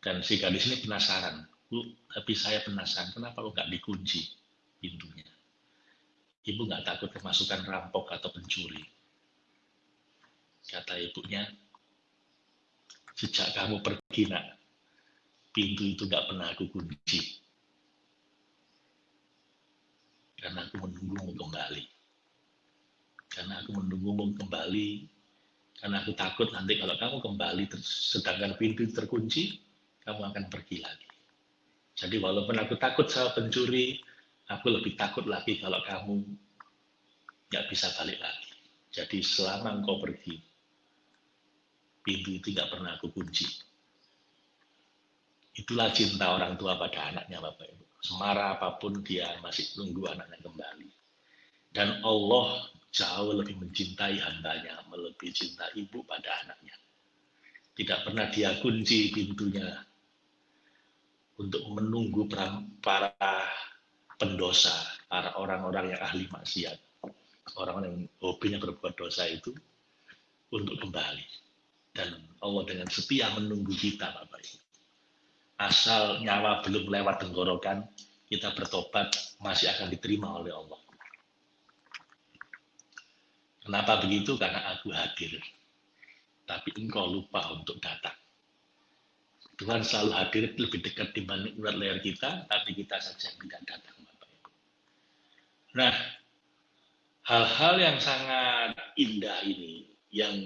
dan si gadis ini penasaran, Bu, tapi saya penasaran, kenapa kok nggak dikunci pintunya? Ibu nggak takut kemasukan rampok atau pencuri? Kata ibunya, sejak kamu pergi nak, pintu itu nggak pernah aku kunci. Karena aku menunggumu kembali. Karena aku menunggumu kembali, karena aku takut nanti kalau kamu kembali, sedangkan pintu terkunci, kamu akan pergi lagi. Jadi walaupun aku takut sama pencuri, aku lebih takut lagi kalau kamu nggak bisa balik lagi. Jadi selama engkau pergi, pintu itu nggak pernah aku kunci. Itulah cinta orang tua pada anaknya Bapak Ibu. Semara apa pun dia masih tunggu anaknya kembali. Dan Allah jauh lebih mencintai hambanya, melebihi cinta ibu pada anaknya. Tidak pernah dia kunci pintunya untuk menunggu para pendosa, para orang-orang yang ahli maksiat, orang yang hobinya berbuat dosa itu untuk kembali. Dan Allah dengan setia menunggu kita, Bapak Ibu. Asal nyawa belum lewat tenggorokan, kita bertobat masih akan diterima oleh Allah. Kenapa begitu? Karena aku hadir. Tapi engkau lupa untuk datang. Tuhan selalu hadir lebih dekat dibanding urat leher kita, tapi kita saja tidak datang, Bapak Ibu. Nah, hal-hal yang sangat indah ini, yang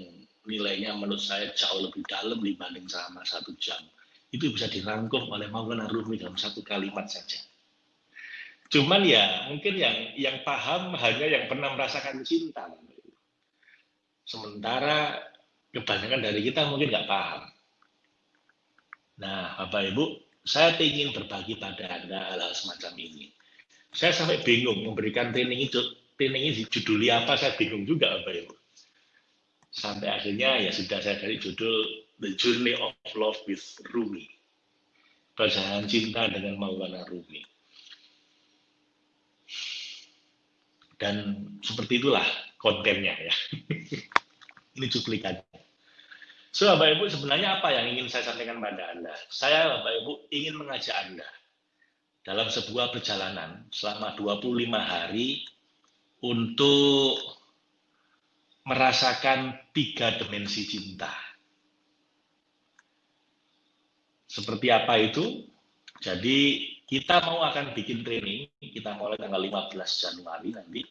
nilainya menurut saya jauh lebih dalam dibanding sama satu jam, itu bisa dirangkum oleh Maulana Rumi dalam satu kalimat saja. Cuman ya, mungkin yang yang paham hanya yang pernah merasakan cinta. Sementara kebanyakan dari kita mungkin nggak paham. Nah, Bapak Ibu, saya ingin berbagi pada Anda hal-hal semacam ini. Saya sampai bingung memberikan training itu, training ini judulnya apa, saya bingung juga Bapak Ibu. Sampai akhirnya ya sudah saya cari judul The Journey of Love with Rumi. Perjalanan cinta dengan Maulana Rumi. Dan seperti itulah kontennya ya. [LAUGHS] ini cuplikannya. So, Bapak Ibu, sebenarnya apa yang ingin saya sampaikan pada Anda? Saya, Bapak Ibu, ingin mengajak Anda dalam sebuah perjalanan selama 25 hari untuk merasakan tiga dimensi cinta. Seperti apa itu? Jadi kita mau akan bikin training, kita mulai tanggal 15 Januari nanti.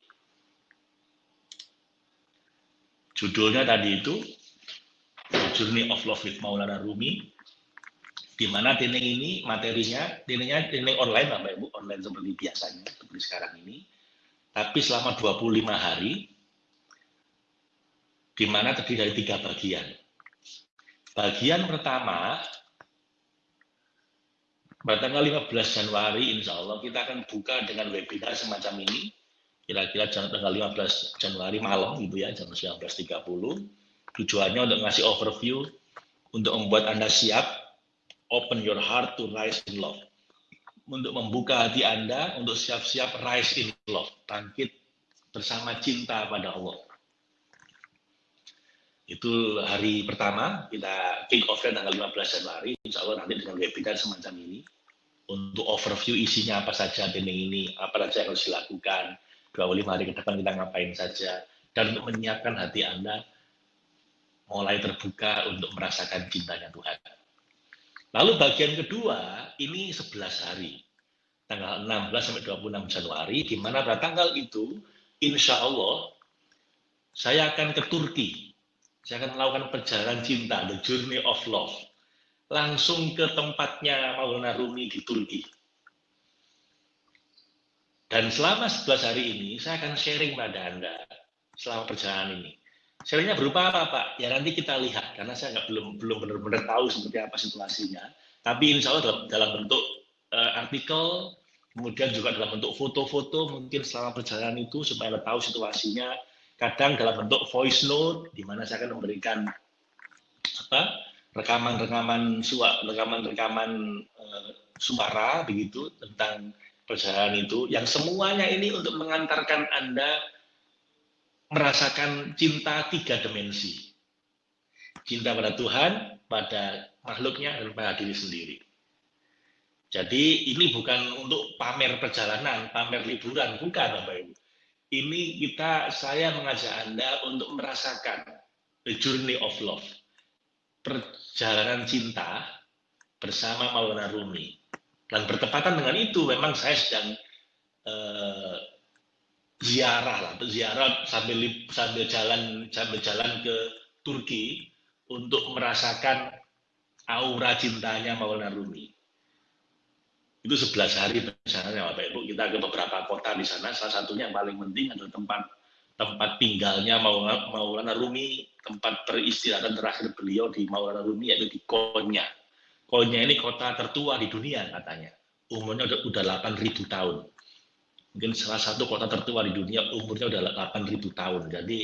Judulnya tadi itu Journey of Love with Maulana Rumi, di mana training ini materinya, trainingnya training online Bapak Ibu, online seperti biasanya, seperti sekarang ini. Tapi selama 25 hari, di mana terdiri dari tiga bagian. Bagian pertama, pada tanggal 15 Januari, insya Allah kita akan buka dengan webinar semacam ini, kira-kira tanggal 15 Januari malam, gitu ya, jam 19.30 Tujuannya untuk ngasih overview, untuk membuat Anda siap, open your heart to rise in love. Untuk membuka hati Anda, untuk siap-siap rise in love. Bangkit bersama cinta pada Allah. Itu hari pertama, kita kick off tanggal 15 Januari, insya Allah nanti dengan webinar semacam ini. Untuk overview isinya apa saja training ini, apa saja yang harus dilakukan, 25 hari ke depan kita ngapain saja, dan untuk menyiapkan hati Anda mulai terbuka untuk merasakan cintanya Tuhan. Lalu bagian kedua, ini 11 hari. Tanggal 16 sampai 26 Januari, di mana pada tanggal itu, insya Allah, saya akan ke Turki. Saya akan melakukan perjalanan cinta, the journey of love. Langsung ke tempatnya Maulana Rumi di Turki. Dan selama 11 hari ini, saya akan sharing pada Anda selama perjalanan ini Sharingnya berupa apa Pak? Ya nanti kita lihat karena saya nggak belum belum benar-benar tahu seperti apa situasinya. Tapi insya Allah dalam, dalam bentuk uh, artikel, kemudian juga dalam bentuk foto-foto mungkin selama perjalanan itu supaya tahu situasinya. Kadang dalam bentuk voice note di mana saya akan memberikan apa rekaman-rekaman suara, rekaman-rekaman uh, suara begitu tentang perjalanan itu yang semuanya ini untuk mengantarkan Anda merasakan cinta tiga dimensi. Cinta pada Tuhan, pada makhluknya, dan pada diri sendiri. Jadi ini bukan untuk pamer perjalanan, pamer liburan, bukan Bapak Ibu. Ini kita saya mengajak Anda untuk merasakan the journey of love. Perjalanan cinta bersama Maulana Rumi. Dan bertepatan dengan itu memang saya sedang eh, ziarah lah, ziarah sambil sambil jalan sambil jalan ke Turki untuk merasakan aura cintanya Maulana Rumi. Itu 11 hari perjalanan Bapak Ibu. Kita ke beberapa kota di sana. Salah satunya yang paling penting adalah tempat tempat tinggalnya Maulana Rumi tempat peristirahatan terakhir beliau di Maulana Rumi yaitu di Konya. Konya ini kota tertua di dunia katanya. Umurnya udah, udah 8.000 tahun mungkin salah satu kota tertua di dunia umurnya udah 8.000 tahun jadi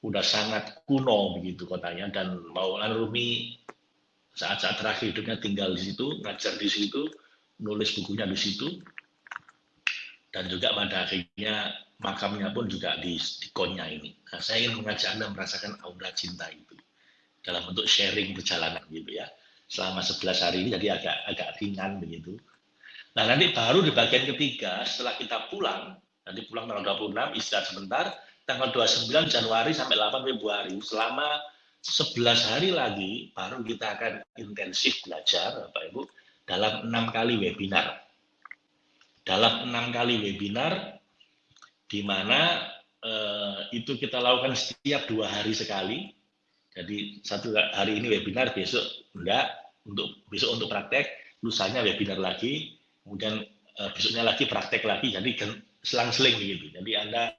udah sangat kuno begitu kotanya dan Maulana Rumi saat-saat terakhir hidupnya tinggal di situ ngajar di situ nulis bukunya di situ dan juga pada akhirnya makamnya pun juga di, di Konya ini. Nah, saya ingin mengajak Anda merasakan aura cinta itu dalam bentuk sharing perjalanan gitu ya. Selama 11 hari ini jadi agak agak ringan begitu. Nah, nanti baru di bagian ketiga setelah kita pulang, nanti pulang tanggal 26 istirahat sebentar, tanggal 29 Januari sampai 8 Februari selama 11 hari lagi baru kita akan intensif belajar Bapak Ibu dalam enam kali webinar. Dalam enam kali webinar, di mana eh, itu kita lakukan setiap dua hari sekali. Jadi satu hari ini webinar, besok enggak, untuk besok untuk praktek, lusanya webinar lagi, kemudian eh, besoknya lagi praktek lagi, jadi selang-seling begitu. Jadi Anda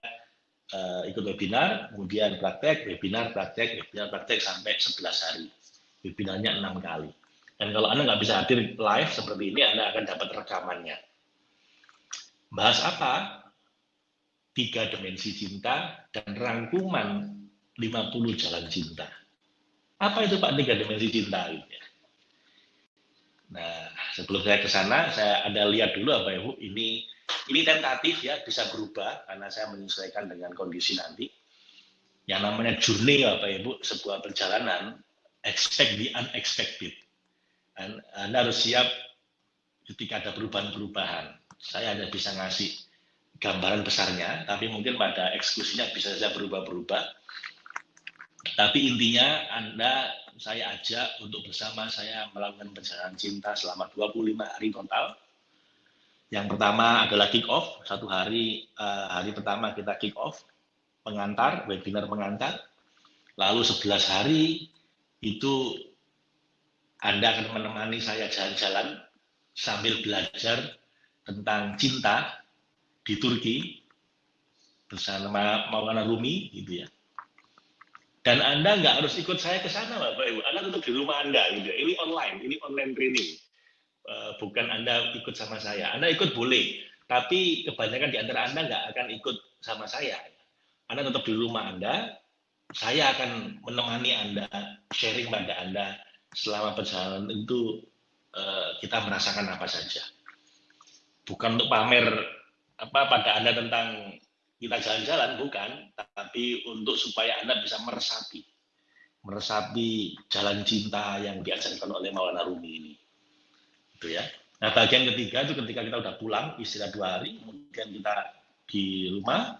eh, ikut webinar, kemudian praktek, webinar, praktek, webinar, praktek sampai 11 hari. Webinarnya enam kali. Dan kalau Anda nggak bisa hadir live seperti ini, Anda akan dapat rekamannya. Bahas apa? Tiga dimensi cinta dan rangkuman 50 jalan cinta. Apa itu Pak tiga dimensi cinta? Nah, sebelum saya ke sana, saya ada lihat dulu apa Ibu, ini ini tentatif ya, bisa berubah karena saya menyesuaikan dengan kondisi nanti. Yang namanya journey apa Ibu, sebuah perjalanan, expect the unexpected anda harus siap ketika ada perubahan-perubahan. Saya hanya bisa ngasih gambaran besarnya, tapi mungkin pada eksekusinya bisa saja berubah-berubah. Tapi intinya Anda saya ajak untuk bersama saya melakukan perjalanan cinta selama 25 hari total. Yang pertama adalah kick off, satu hari uh, hari pertama kita kick off, pengantar, webinar pengantar. Lalu 11 hari itu anda akan menemani saya jalan-jalan sambil belajar tentang cinta di Turki bersama Maulana Rumi gitu ya. Dan Anda nggak harus ikut saya ke sana, Bapak Ibu. Anda tetap di rumah Anda gitu ya. Ini online, ini online training. Eh, bukan Anda ikut sama saya. Anda ikut boleh, tapi kebanyakan di antara Anda nggak akan ikut sama saya. Anda tetap di rumah Anda, saya akan menemani Anda, sharing pada Anda selama perjalanan itu uh, kita merasakan apa saja. Bukan untuk pamer apa pada Anda tentang kita jalan-jalan, bukan, tapi untuk supaya Anda bisa meresapi. Meresapi jalan cinta yang diajarkan oleh Maulana Rumi ini. Itu ya. Nah, bagian ketiga itu ketika kita udah pulang, istirahat dua hari, kemudian kita di rumah,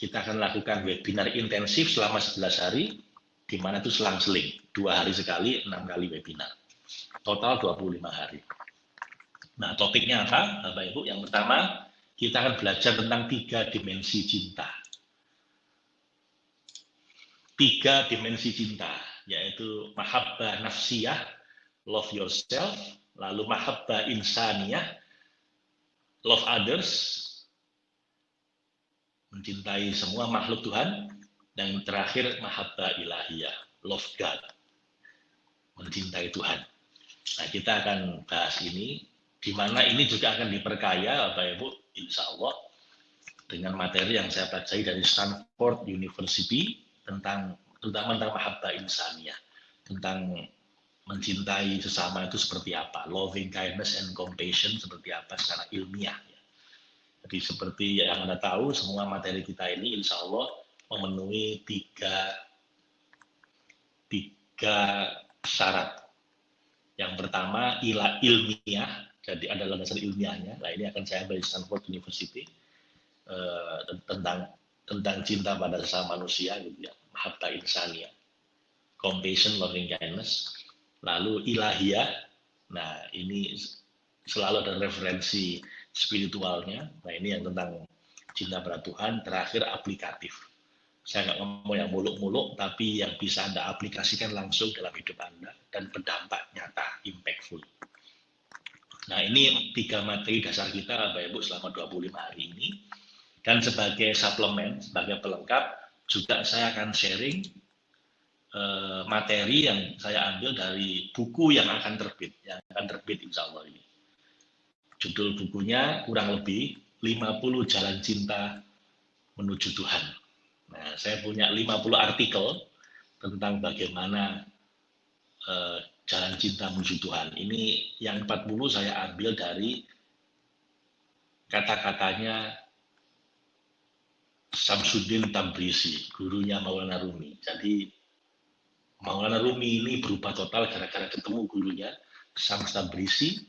kita akan lakukan webinar intensif selama 11 hari, di mana itu selang-seling, dua hari sekali, enam kali webinar. Total 25 hari. Nah, topiknya apa, Bapak Ibu? Yang pertama, kita akan belajar tentang tiga dimensi cinta. Tiga dimensi cinta, yaitu mahabbah nafsiyah, love yourself, lalu mahabbah insaniyah, love others, mencintai semua makhluk Tuhan, dan terakhir, mahabbah ilahiyah, love God, mencintai Tuhan. Nah, kita akan bahas ini, di mana ini juga akan diperkaya, Bapak Ibu, insya Allah, dengan materi yang saya pelajari dari Stanford University tentang terutama tentang mahabbah insaniyah, tentang mencintai sesama itu seperti apa, loving kindness and compassion seperti apa secara ilmiah. Jadi seperti yang Anda tahu, semua materi kita ini insya Allah memenuhi tiga, tiga syarat. Yang pertama ilah ilmiah, Jadi ada landasan ilmiahnya. Nah ini akan saya di Stanford University uh, tentang tentang cinta pada sesama manusia gitu ya, mahabbah insania, compassion, loving kindness, lalu ilahiyah. Nah ini selalu ada referensi spiritualnya. Nah ini yang tentang cinta pada Tuhan. Terakhir aplikatif. Saya nggak ngomong yang muluk-muluk, tapi yang bisa Anda aplikasikan langsung dalam hidup Anda dan berdampak nyata, impactful. Nah ini tiga materi dasar kita Bapak Ibu selama 25 hari ini. Dan sebagai suplemen, sebagai pelengkap, juga saya akan sharing uh, materi yang saya ambil dari buku yang akan terbit, yang akan terbit insya Allah ini. Judul bukunya kurang lebih 50 Jalan Cinta Menuju Tuhan. Nah, saya punya 50 artikel tentang bagaimana uh, jalan cinta menuju Tuhan. Ini yang 40 saya ambil dari kata-katanya Samsudin Tabrisi, gurunya Maulana Rumi. Jadi Maulana Rumi ini berubah total gara-gara ketemu gurunya Tabrisi.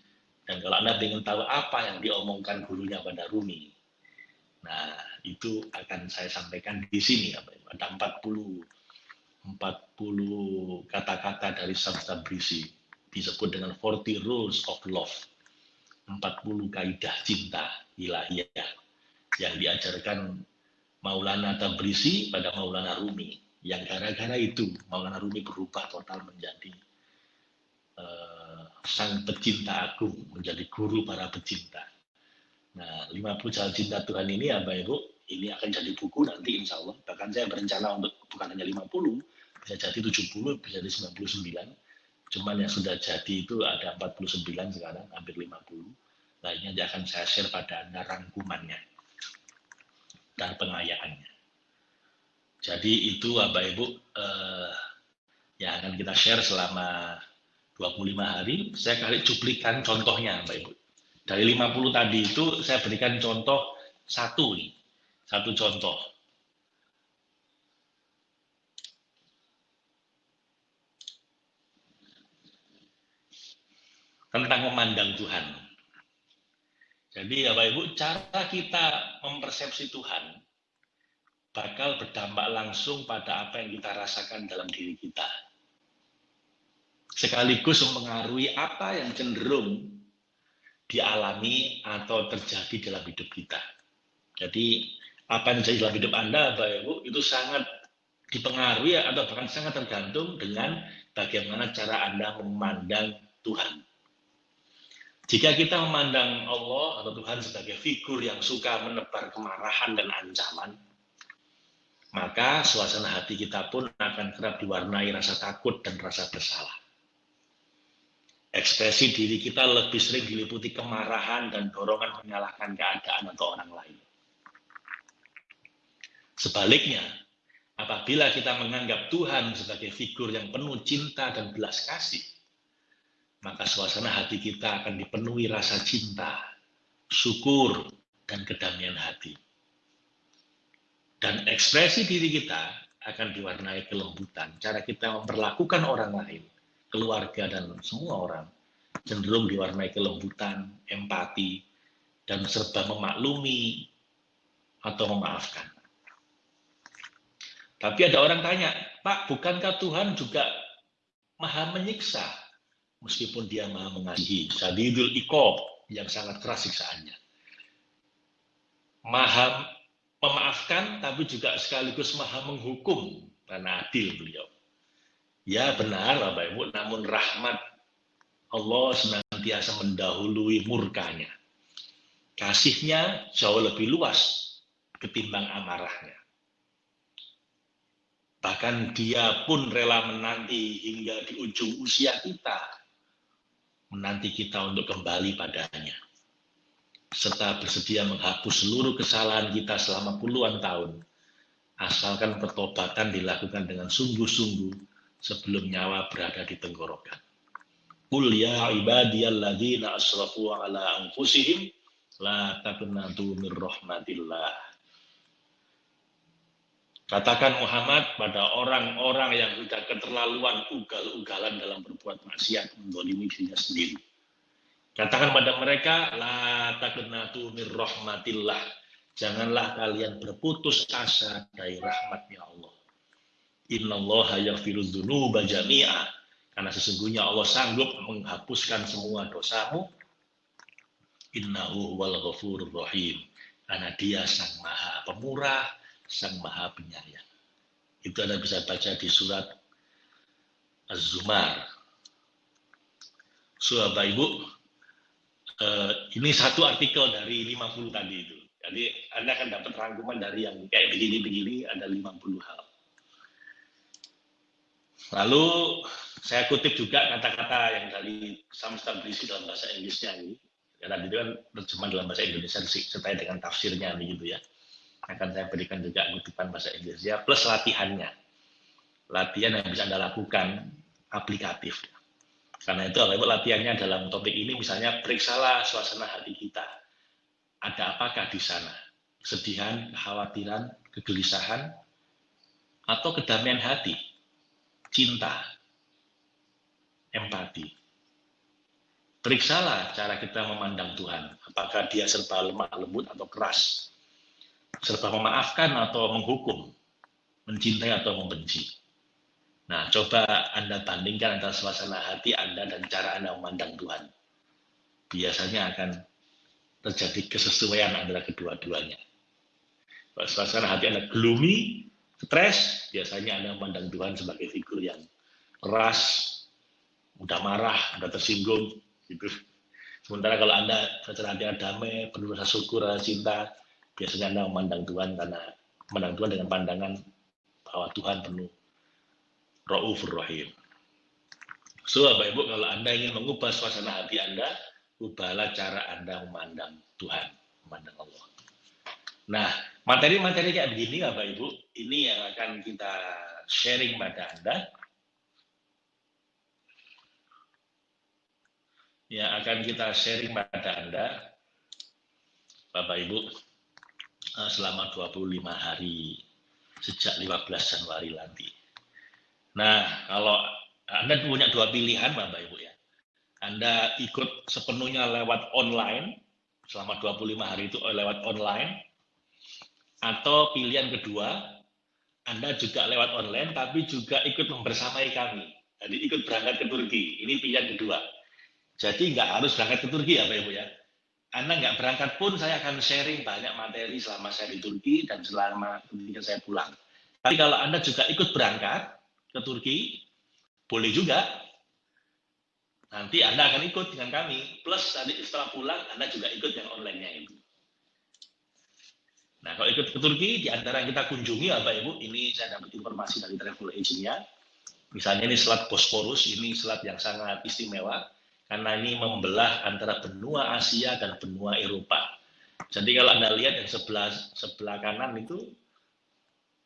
Dan kalau Anda ingin tahu apa yang diomongkan gurunya pada Rumi, nah itu akan saya sampaikan di sini. Ada 40 40 kata-kata dari Sams Tabrisi disebut dengan 40 rules of love. 40 kaidah cinta ilahiyah yang diajarkan Maulana Tabrisi pada Maulana Rumi. Yang gara-gara itu Maulana Rumi berubah total menjadi uh, sang pecinta agung menjadi guru para pecinta. Nah 50 jalan cinta Tuhan ini ya Bapak Ibu ini akan jadi buku nanti insya Allah. Bahkan saya berencana untuk bukan hanya 50 bisa jadi 70 bisa jadi 99 cuman yang sudah jadi itu ada 49 sekarang hampir 50 lainnya akan saya share pada Anda rangkumannya dan pengayaannya. Jadi itu Bapak Ibu eh, yang akan kita share selama 25 hari. Saya kali cuplikan contohnya Bapak Ibu. Dari 50 tadi itu saya berikan contoh satu nih. Satu contoh. Tentang memandang Tuhan. Jadi Bapak Ibu, cara kita mempersepsi Tuhan bakal berdampak langsung pada apa yang kita rasakan dalam diri kita. Sekaligus mempengaruhi apa yang cenderung dialami atau terjadi dalam hidup kita. Jadi apa yang terjadi dalam hidup Anda, Bapak Ibu, itu sangat dipengaruhi atau bahkan sangat tergantung dengan bagaimana cara Anda memandang Tuhan. Jika kita memandang Allah atau Tuhan sebagai figur yang suka menebar kemarahan dan ancaman, maka suasana hati kita pun akan kerap diwarnai rasa takut dan rasa bersalah. Ekspresi diri kita lebih sering diliputi kemarahan dan dorongan menyalahkan keadaan atau orang lain. Sebaliknya, apabila kita menganggap Tuhan sebagai figur yang penuh cinta dan belas kasih, maka suasana hati kita akan dipenuhi rasa cinta, syukur, dan kedamaian hati. Dan ekspresi diri kita akan diwarnai kelembutan. Cara kita memperlakukan orang lain, keluarga, dan semua orang cenderung diwarnai kelembutan, empati, dan serba memaklumi atau memaafkan. Tapi ada orang tanya, Pak, bukankah Tuhan juga maha menyiksa? Meskipun dia maha mengasihi. Sadidul ikob yang sangat keras siksaannya. Maha memaafkan tapi juga sekaligus maha menghukum karena adil beliau. Ya benar Bapak Ibu, namun rahmat Allah senantiasa mendahului murkanya. Kasihnya jauh lebih luas ketimbang amarahnya. Bahkan dia pun rela menanti hingga di ujung usia kita menanti kita untuk kembali padanya. Serta bersedia menghapus seluruh kesalahan kita selama puluhan tahun, asalkan pertobatan dilakukan dengan sungguh-sungguh sebelum nyawa berada di tenggorokan. Qul ya ibadiyalladzina asrafu ala anfusihim la taqnatu min rahmatillah Katakan Muhammad pada orang-orang yang sudah keterlaluan ugal-ugalan dalam berbuat maksiat mendolimi dirinya sendiri. Katakan pada mereka, la rahmatillah. Janganlah kalian berputus asa dari rahmatnya Allah. Innallaha yaghfiru dzunuba jami'a. Karena sesungguhnya Allah sanggup menghapuskan semua dosamu. Innahu wal ghafurur rahim. Karena dia sang maha pemurah, sang maha penyayang. Itu Anda bisa baca di surat Az-Zumar. So, Bapak Ibu, eh, ini satu artikel dari 50 tadi itu. Jadi Anda akan dapat rangkuman dari yang kayak begini-begini, ada 50 hal. Lalu saya kutip juga kata-kata yang dari Samstar berisi dalam bahasa Inggrisnya ini. Ya, tadi itu kan terjemahan dalam bahasa Indonesia serta dengan tafsirnya begitu ya. Akan saya berikan juga kutipan bahasa Inggrisnya plus latihannya. Latihan yang bisa Anda lakukan aplikatif. Karena itu Bapak latihannya dalam topik ini misalnya periksalah suasana hati kita. Ada apakah di sana? Kesedihan, kekhawatiran, kegelisahan, atau kedamaian hati, cinta, empati. Periksalah cara kita memandang Tuhan. Apakah dia serba lemah lembut atau keras. Serba memaafkan atau menghukum. Mencintai atau membenci Nah, coba Anda bandingkan antara suasana hati Anda dan cara Anda memandang Tuhan. Biasanya akan terjadi kesesuaian antara kedua-duanya. Kalau suasana hati Anda gloomy, stres, biasanya Anda memandang Tuhan sebagai figur yang keras, mudah marah, mudah tersinggung, gitu. Sementara kalau Anda suasana hati damai, penuh rasa syukur, rasa cinta, biasanya Anda memandang Tuhan karena memandang Tuhan dengan pandangan bahwa Tuhan penuh Ra'ufur Rahim. So, Bapak Ibu, kalau Anda ingin mengubah suasana hati Anda, ubahlah cara Anda memandang Tuhan, memandang Allah. Nah, materi-materi kayak begini, Bapak Ibu, ini yang akan kita sharing pada Anda. Yang akan kita sharing pada Anda, Bapak Ibu, selama 25 hari sejak 15 Januari nanti. Nah, kalau Anda punya dua pilihan, Bapak Ibu ya. Anda ikut sepenuhnya lewat online, selama 25 hari itu lewat online, atau pilihan kedua, Anda juga lewat online, tapi juga ikut membersamai kami. Jadi ikut berangkat ke Turki, ini pilihan kedua. Jadi nggak harus berangkat ke Turki ya Bapak Ibu ya. Anda nggak berangkat pun saya akan sharing banyak materi selama saya di Turki dan selama ketika saya pulang. Tapi kalau Anda juga ikut berangkat, ke Turki, boleh juga. Nanti Anda akan ikut dengan kami. Plus tadi setelah pulang, Anda juga ikut yang online-nya itu. Nah, kalau ikut ke Turki, di antara yang kita kunjungi, Bapak Ibu, ini saya dapat informasi dari travel agent-nya. Misalnya ini selat Bosporus, ini selat yang sangat istimewa, karena ini membelah antara benua Asia dan benua Eropa. Jadi kalau Anda lihat yang sebelah sebelah kanan itu,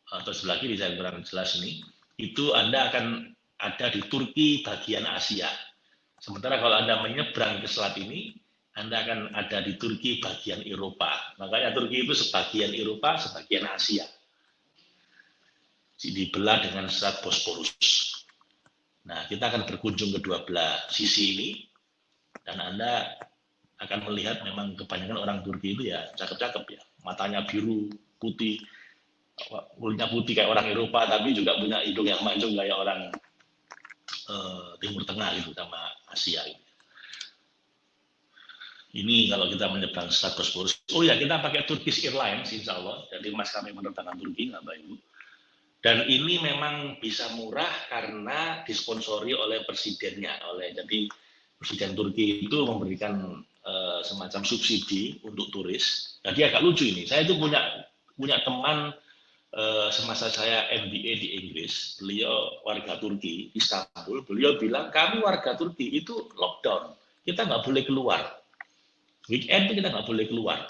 atau sebelah kiri saya kurang jelas ini, itu Anda akan ada di Turki bagian Asia. Sementara kalau Anda menyeberang ke selat ini, Anda akan ada di Turki bagian Eropa. Makanya Turki itu sebagian Eropa, sebagian Asia. Dibelah dengan selat Bosporus. Nah, kita akan berkunjung ke dua belah sisi ini, dan Anda akan melihat memang kebanyakan orang Turki itu ya cakep-cakep ya. Matanya biru, putih, kulitnya putih kayak orang Eropa tapi juga punya hidung yang mancung kayak orang uh, Timur Tengah gitu sama Asia gitu. Ini kalau kita menyeberang Selat Bosporus. Oh ya, kita pakai Turkish Airlines, insya Allah. Jadi mas kami menerbangkan Turki, nggak Ibu. Dan ini memang bisa murah karena disponsori oleh presidennya. oleh Jadi Presiden Turki itu memberikan uh, semacam subsidi untuk turis. Jadi agak lucu ini. Saya itu punya punya teman Eh, semasa saya MBA di Inggris, beliau warga Turki, Istanbul, beliau bilang kami warga Turki itu lockdown, kita nggak boleh keluar. Weekend kita nggak boleh keluar.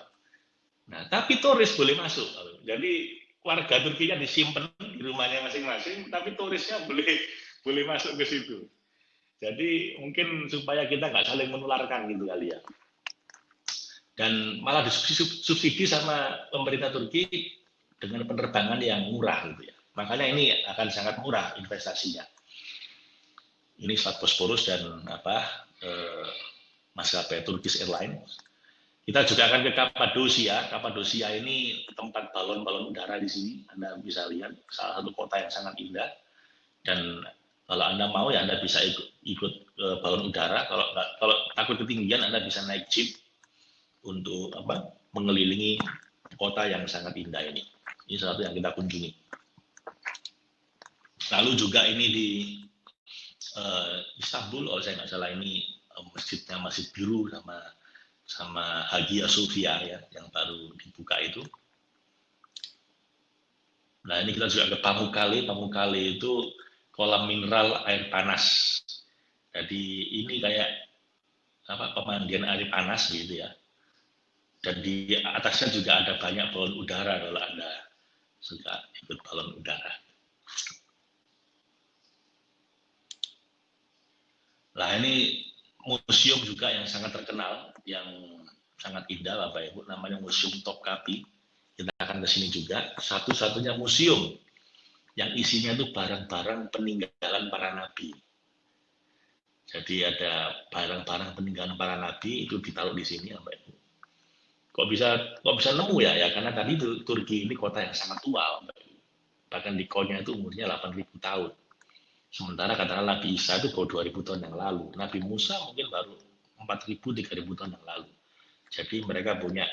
Nah, tapi turis boleh masuk. Jadi warga Turkinya disimpan di rumahnya masing-masing, tapi turisnya boleh boleh masuk ke situ. Jadi mungkin supaya kita nggak saling menularkan gitu kali ya. Dan malah disubsidi sama pemerintah Turki dengan penerbangan yang murah gitu ya. Makanya ini akan sangat murah investasinya. Ini Selat Bosporus dan apa eh, maskapai Turkish Airlines. Kita juga akan ke Kapadosia. Kapadosia ini tempat balon-balon udara di sini. Anda bisa lihat salah satu kota yang sangat indah. Dan kalau Anda mau ya Anda bisa ikut, ikut ke balon udara. Kalau kalau takut ketinggian Anda bisa naik jeep untuk apa? mengelilingi kota yang sangat indah ini. Ini satu yang kita kunjungi. Lalu juga ini di uh, Istanbul, kalau saya nggak salah ini uh, masjidnya masih biru sama sama Hagia Sophia ya yang baru dibuka itu. Nah ini kita juga ke Pamukkale. Pamukkale itu kolam mineral air panas. Jadi ini kayak apa pemandian air panas gitu ya. Dan di atasnya juga ada banyak balon udara kalau anda suka ikut balon udara. Nah ini museum juga yang sangat terkenal, yang sangat indah Bapak Ibu, namanya Museum Topkapi. Kita akan ke sini juga. Satu-satunya museum yang isinya itu barang-barang peninggalan para nabi. Jadi ada barang-barang peninggalan para nabi itu ditaruh di sini Bapak Ibu. Kok bisa kok bisa nemu ya? Ya karena tadi itu Turki ini kota yang sangat tua Bapak Ibu. Bahkan di konya itu umurnya 8000 tahun Sementara katakanlah Nabi Isa itu baru 2000 tahun yang lalu. Nabi Musa mungkin baru 4000 3000 tahun yang lalu. Jadi mereka punya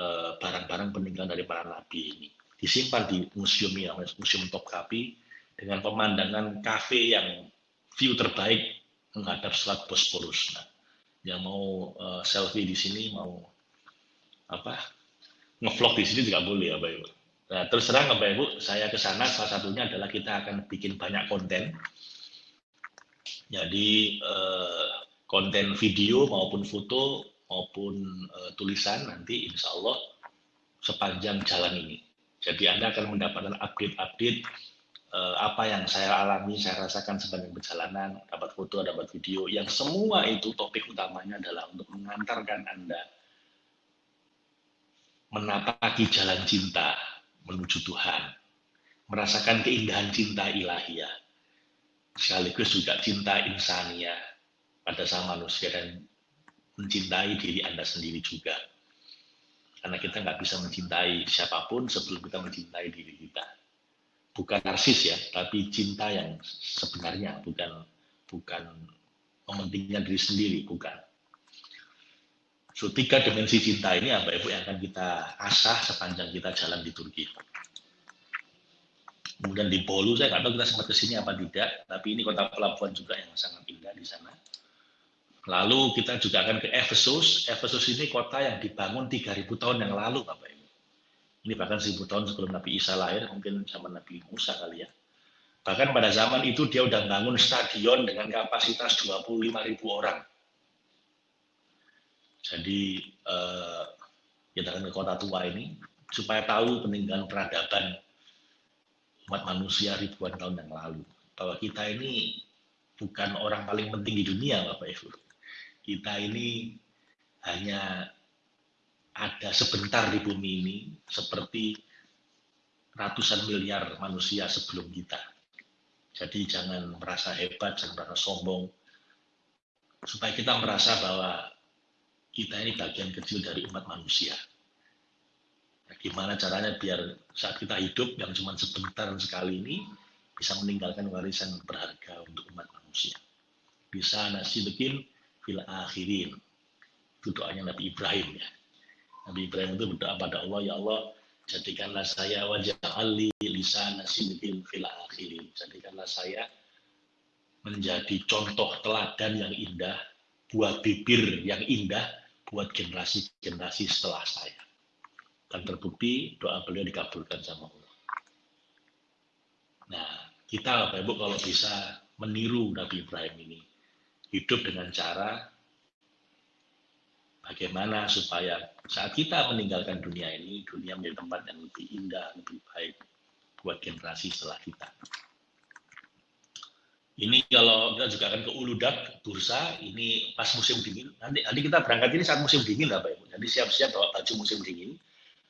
eh, barang-barang peninggalan dari para nabi ini. Disimpan di museum ya, Museum Topkapi dengan pemandangan kafe yang view terbaik menghadap Selat Bosporus. Nah, yang mau uh, selfie di sini mau apa ngevlog di sini juga boleh ya, Bapak Nah, terus terang Ibu, saya ke sana salah satunya adalah kita akan bikin banyak konten. Jadi eh, konten video maupun foto maupun eh, tulisan nanti insya Allah sepanjang jalan ini. Jadi Anda akan mendapatkan update-update eh, apa yang saya alami, saya rasakan sepanjang perjalanan, dapat foto, dapat video, yang semua itu topik utamanya adalah untuk mengantarkan Anda menapaki jalan cinta menuju Tuhan, merasakan keindahan cinta ilahiyah, sekaligus juga cinta insania pada sama manusia dan mencintai diri Anda sendiri juga. Karena kita nggak bisa mencintai siapa pun sebelum kita mencintai diri kita. Bukan narsis ya, tapi cinta yang sebenarnya, bukan bukan mementingkan diri sendiri, bukan. So, tiga dimensi cinta ini Bapak Ibu yang akan kita asah sepanjang kita jalan di Turki. Kemudian di Bolu, saya nggak tahu kita sempat ke sini apa tidak, tapi ini kota pelabuhan juga yang sangat indah di sana. Lalu kita juga akan ke Efesus. Efesus ini kota yang dibangun 3000 tahun yang lalu, Bapak Ibu. Ini bahkan 1000 tahun sebelum Nabi Isa lahir, mungkin zaman Nabi Musa kali ya. Bahkan pada zaman itu dia udah bangun stadion dengan kapasitas 25.000 orang jadi eh, kita akan ke kota tua ini supaya tahu peninggalan peradaban umat manusia ribuan tahun yang lalu. Bahwa kita ini bukan orang paling penting di dunia, Bapak Ibu. Kita ini hanya ada sebentar di bumi ini seperti ratusan miliar manusia sebelum kita. Jadi jangan merasa hebat, jangan merasa sombong. Supaya kita merasa bahwa kita ini bagian kecil dari umat manusia. Nah, gimana caranya biar saat kita hidup yang cuma sebentar sekali ini bisa meninggalkan warisan berharga untuk umat manusia. Bisa nasi bikin fil akhirin. Itu doanya Nabi Ibrahim ya. Nabi Ibrahim itu berdoa pada Allah, ya Allah, jadikanlah saya wajah ali lisan bikin fil akhirin. Jadikanlah saya menjadi contoh teladan yang indah, buat bibir yang indah buat generasi-generasi setelah saya. Dan terbukti doa beliau dikabulkan sama Allah. Nah, kita Bapak Ibu kalau bisa meniru Nabi Ibrahim ini, hidup dengan cara bagaimana supaya saat kita meninggalkan dunia ini, dunia menjadi tempat yang lebih indah, lebih baik buat generasi setelah kita. Ini kalau kita juga akan ke Uludak, bursa, ini pas musim dingin. Nanti, nanti kita berangkat ini saat musim dingin lah Pak Ibu. Jadi siap-siap bawa baju musim dingin.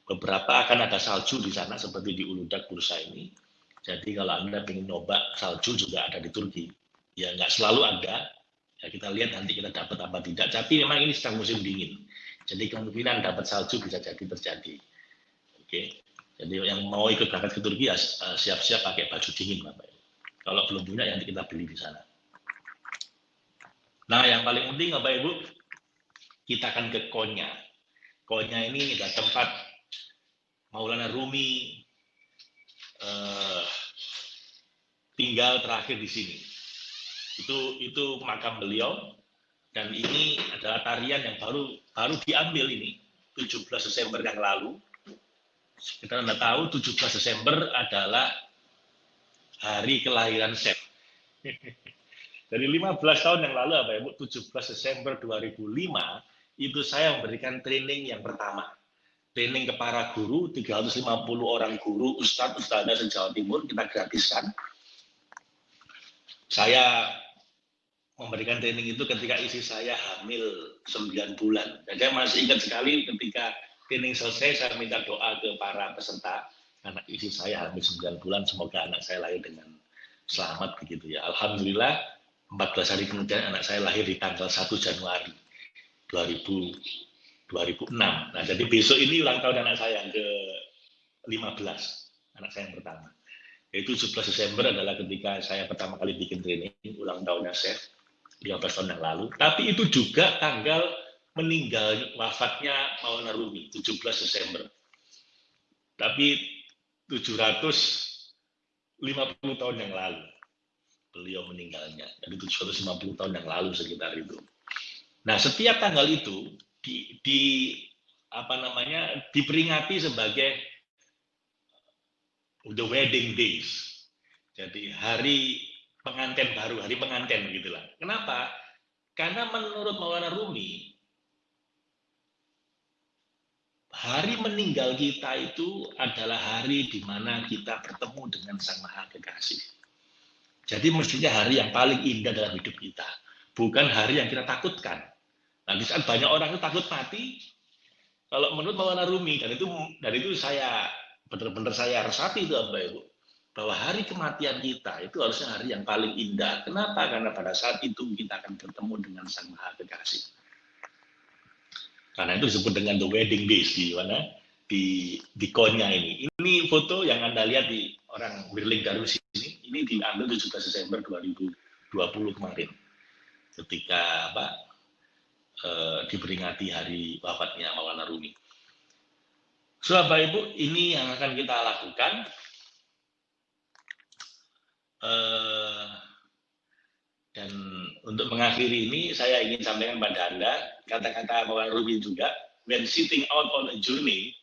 Beberapa akan ada salju di sana seperti di Uludak bursa ini. Jadi kalau Anda ingin nyoba salju juga ada di Turki. Ya nggak selalu ada, Ya kita lihat nanti kita dapat apa tidak. Tapi memang ini sedang musim dingin. Jadi kemungkinan dapat salju bisa jadi terjadi. Oke. Jadi yang mau ikut berangkat ke Turki eh, siap-siap pakai baju dingin Bapak. Kalau belum punya ya nanti kita beli di sana. Nah, yang paling penting Bapak Ibu, kita akan ke Konya. Konya ini adalah tempat Maulana Rumi eh, tinggal terakhir di sini. Itu itu makam beliau dan ini adalah tarian yang baru baru diambil ini 17 Desember yang lalu. Kita Anda tahu 17 Desember adalah hari kelahiran Chef. Dari 15 tahun yang lalu, apa Ibu, 17 Desember 2005, itu saya memberikan training yang pertama. Training ke para guru, 350 orang guru, ustadz, ustadzah se-Jawa Timur, kita gratiskan. Saya memberikan training itu ketika isi saya hamil 9 bulan. Dan saya masih ingat sekali ketika training selesai, saya minta doa ke para peserta, anak isi saya hamil 9 bulan, semoga anak saya lahir dengan selamat begitu ya. Alhamdulillah 14 hari kemudian anak saya lahir di tanggal 1 Januari 2000, 2006. Nah, jadi besok ini ulang tahun anak saya yang ke 15, anak saya yang pertama. Yaitu 17 Desember adalah ketika saya pertama kali bikin training, ulang tahunnya Chef, 15 tahun yang lalu. Tapi itu juga tanggal meninggal wafatnya Maulana Rumi, 17 Desember. Tapi 750 tahun yang lalu beliau meninggalnya. Jadi 750 tahun yang lalu sekitar itu. Nah, setiap tanggal itu di, di apa namanya diperingati sebagai the wedding days. Jadi hari pengantin baru, hari pengantin gitulah. Kenapa? Karena menurut Maulana Rumi hari meninggal kita itu adalah hari di mana kita bertemu dengan Sang Maha Kekasih. Jadi mestinya hari yang paling indah dalam hidup kita, bukan hari yang kita takutkan. Nah, di saat banyak orang itu takut mati, kalau menurut Maulana Rumi dan itu dari itu saya benar-benar saya resapi itu apa itu bahwa hari kematian kita itu harusnya hari yang paling indah. Kenapa? Karena pada saat itu kita akan bertemu dengan Sang Maha Kekasih. Karena itu disebut dengan the wedding days di mana di di konya ini. Ini foto yang anda lihat di orang Wirling Darus ini, ini diambil 17 Desember 2020 kemarin, ketika apa e, diperingati hari wafatnya Maulana Rumi. Bapak Ibu, ini yang akan kita lakukan. E, dan untuk mengakhiri ini, saya ingin sampaikan pada Anda, kata-kata Maulana Rumi juga, when sitting out on a journey,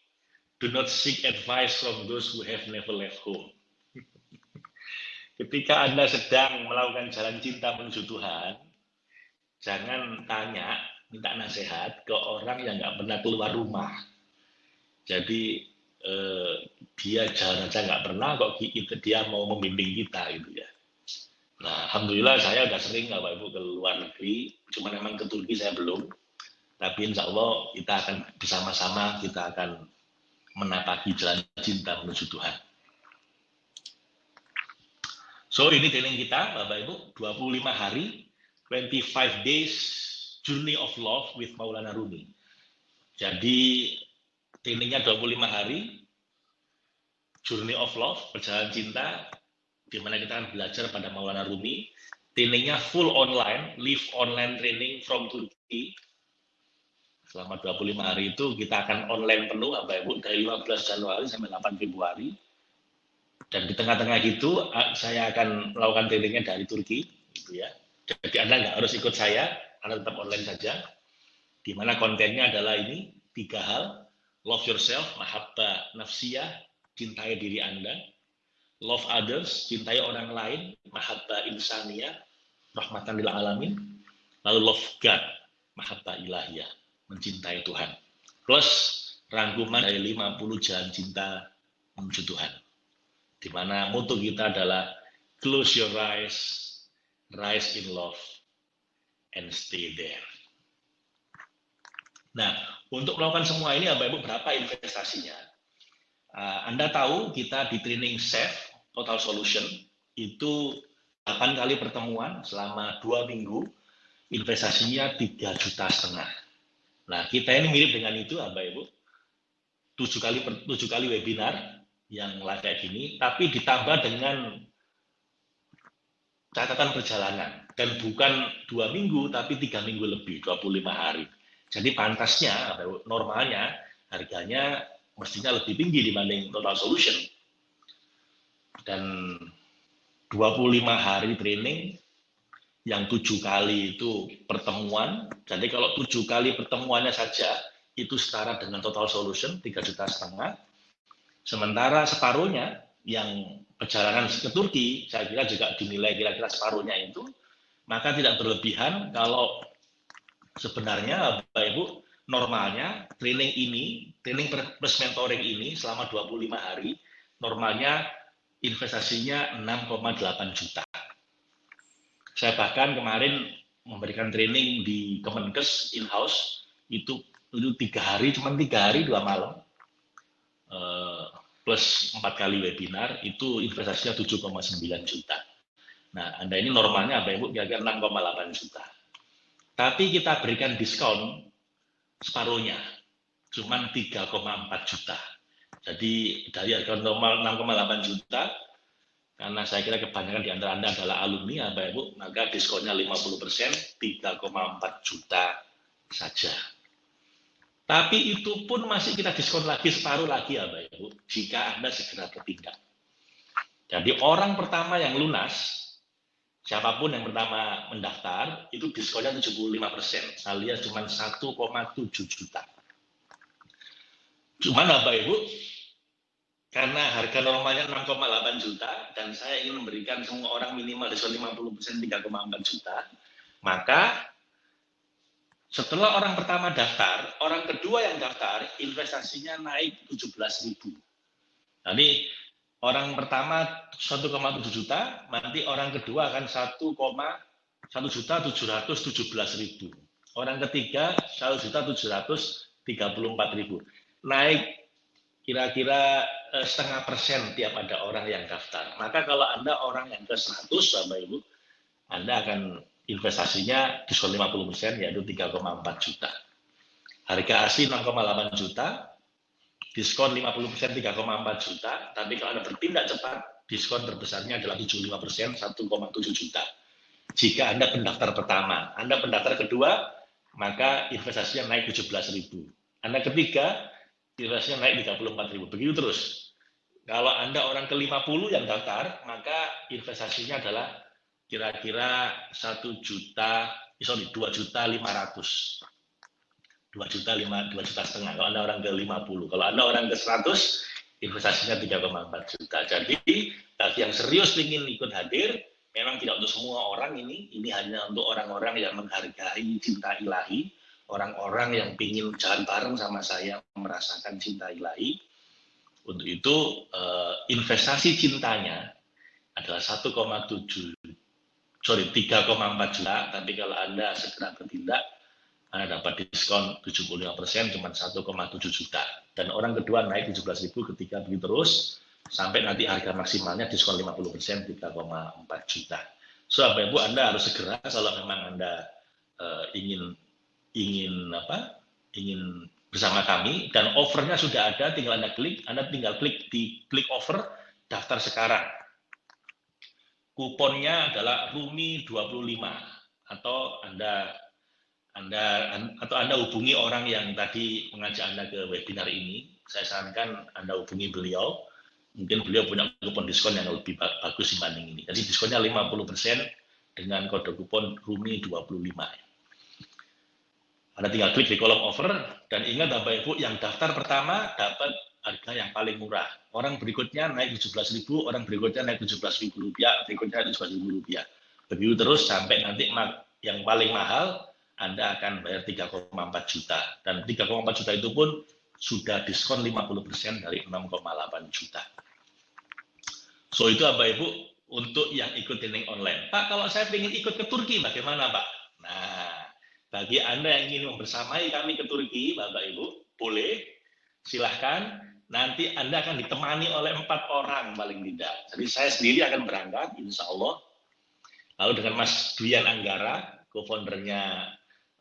do not seek advice from those who have never left home. [LAUGHS] Ketika Anda sedang melakukan jalan cinta menuju Tuhan, jangan tanya, minta nasihat ke orang yang nggak pernah keluar rumah. Jadi eh, dia jalan aja nggak pernah, kok kita, dia mau membimbing kita gitu ya. Nah, alhamdulillah saya udah sering Bapak Ibu ke luar negeri, cuma memang ke Turki saya belum. Tapi insya Allah kita akan bersama-sama kita akan menapaki jalan cinta menuju Tuhan. So ini training kita Bapak Ibu 25 hari 25 days journey of love with Maulana Rumi. Jadi trainingnya 25 hari journey of love perjalanan cinta di mana kita akan belajar pada Maulana Rumi. Trainingnya full online, live online training from Turkey. Selama 25 hari itu kita akan online penuh Bapak Ibu dari 15 Januari sampai 8 Februari dan di tengah-tengah gitu saya akan melakukan trainingnya dari Turki, gitu ya. Jadi Anda nggak harus ikut saya, Anda tetap online saja. Di mana kontennya adalah ini tiga hal: love yourself, mahabba nafsiyah, cintai diri Anda; love others, cintai orang lain, mahabba insaniyah, rahmatan lil alamin; lalu love God, mahabba ilahiyah, mencintai Tuhan. Plus rangkuman dari 50 jalan cinta menuju Tuhan di mana moto kita adalah close your eyes, rise in love, and stay there. Nah, untuk melakukan semua ini, Bapak Ibu, berapa investasinya? Uh, Anda tahu kita di training SAFE, Total Solution, itu 8 kali pertemuan selama dua minggu, investasinya tiga juta setengah. Nah, kita ini mirip dengan itu, Bapak Ibu. Tujuh kali tujuh kali webinar yang kayak gini, tapi ditambah dengan catatan perjalanan dan bukan dua minggu tapi tiga minggu lebih 25 hari jadi pantasnya normalnya harganya mestinya lebih tinggi dibanding total solution dan 25 hari training yang tujuh kali itu pertemuan. Jadi kalau tujuh kali pertemuannya saja itu setara dengan total solution tiga juta setengah. Sementara separuhnya yang perjalanan ke Turki, saya kira juga dinilai kira-kira separuhnya itu, maka tidak berlebihan kalau sebenarnya Bapak Ibu normalnya training ini, training plus mentoring ini selama 25 hari, normalnya investasinya 6,8 juta. Saya bahkan kemarin memberikan training di Kemenkes in-house, itu itu tiga hari, cuma tiga hari dua malam, uh, plus empat kali webinar, itu investasinya 7,9 juta. Nah, Anda ini normalnya apa Ibu? Kira-kira 6,8 juta. Tapi kita berikan diskon separuhnya, cuma 3,4 juta. Jadi dari harga normal 6,8 juta, karena saya kira kebanyakan di antara Anda adalah alumni, ya Bapak Ibu, maka diskonnya 50 persen, 3,4 juta saja. Tapi itu pun masih kita diskon lagi separuh lagi ya Bapak Ibu, jika Anda segera bertindak. Jadi orang pertama yang lunas, siapa pun yang pertama mendaftar, itu diskonnya 75 persen, alias cuma 1,7 juta. Cuman Bapak Ibu, karena harga normalnya 6,8 juta dan saya ingin memberikan semua orang minimal diskon 50% 3,4 juta, maka setelah orang pertama daftar, orang kedua yang daftar investasinya naik 17.000. Nanti orang pertama 1,7 juta, nanti orang kedua akan 1, 1 juta 717 ribu. Orang ketiga 1 juta 734 ribu. Naik kira-kira eh, setengah persen tiap ada orang yang daftar. Maka kalau Anda orang yang ke 100, Bapak Ibu, Anda akan investasinya diskon 50 persen, yaitu 3,4 juta. Harga asli 6,8 juta, diskon 50 persen 3,4 juta, tapi kalau Anda bertindak cepat, diskon terbesarnya adalah 75 persen 1,7 juta. Jika Anda pendaftar pertama, Anda pendaftar kedua, maka investasinya naik 17 ribu. Anda ketiga, investasinya naik 34 ribu. Begitu terus. Kalau Anda orang ke-50 yang daftar, maka investasinya adalah kira-kira 1 juta, eh, sorry, 2 juta 500. 2 juta 5, 2 juta setengah. Kalau Anda orang ke-50. Kalau Anda orang ke-100, investasinya 3,4 juta. Jadi, bagi yang serius ingin ikut hadir, memang tidak untuk semua orang ini, ini hanya untuk orang-orang yang menghargai cinta ilahi, orang-orang yang ingin jalan bareng sama saya merasakan cinta ilahi. Untuk itu eh, investasi cintanya adalah 1,7 sorry 3,4 juta, tapi kalau Anda segera bertindak Anda dapat diskon 75 persen cuma 1,7 juta. Dan orang kedua naik 17 ribu ketika begitu terus sampai nanti harga maksimalnya diskon 50 persen 3,4 juta. So, Bapak Ibu Anda harus segera kalau memang Anda uh, ingin ingin apa ingin bersama kami dan offernya sudah ada tinggal anda klik anda tinggal klik di klik offer daftar sekarang kuponnya adalah Rumi 25 atau anda anda atau anda hubungi orang yang tadi mengajak anda ke webinar ini saya sarankan anda hubungi beliau mungkin beliau punya kupon diskon yang lebih bagus dibanding ini jadi diskonnya 50% dengan kode kupon Rumi 25 anda tinggal klik di kolom offer dan ingat Bapak Ibu yang daftar pertama dapat harga yang paling murah. Orang berikutnya naik 17.000, orang berikutnya naik 17.000 rupiah, berikutnya naik 17.000 rupiah. Begitu terus sampai nanti yang paling mahal Anda akan bayar 3,4 juta. Dan 3,4 juta itu pun sudah diskon 50% dari 6,8 juta. So itu Bapak Ibu untuk yang ikut training online. Pak, kalau saya ingin ikut ke Turki bagaimana Pak? Nah, bagi Anda yang ingin membersamai kami ke Turki, Bapak Ibu, boleh, silahkan. Nanti Anda akan ditemani oleh empat orang paling tidak. Jadi saya sendiri akan berangkat, insya Allah. Lalu dengan Mas Duyan Anggara, co-foundernya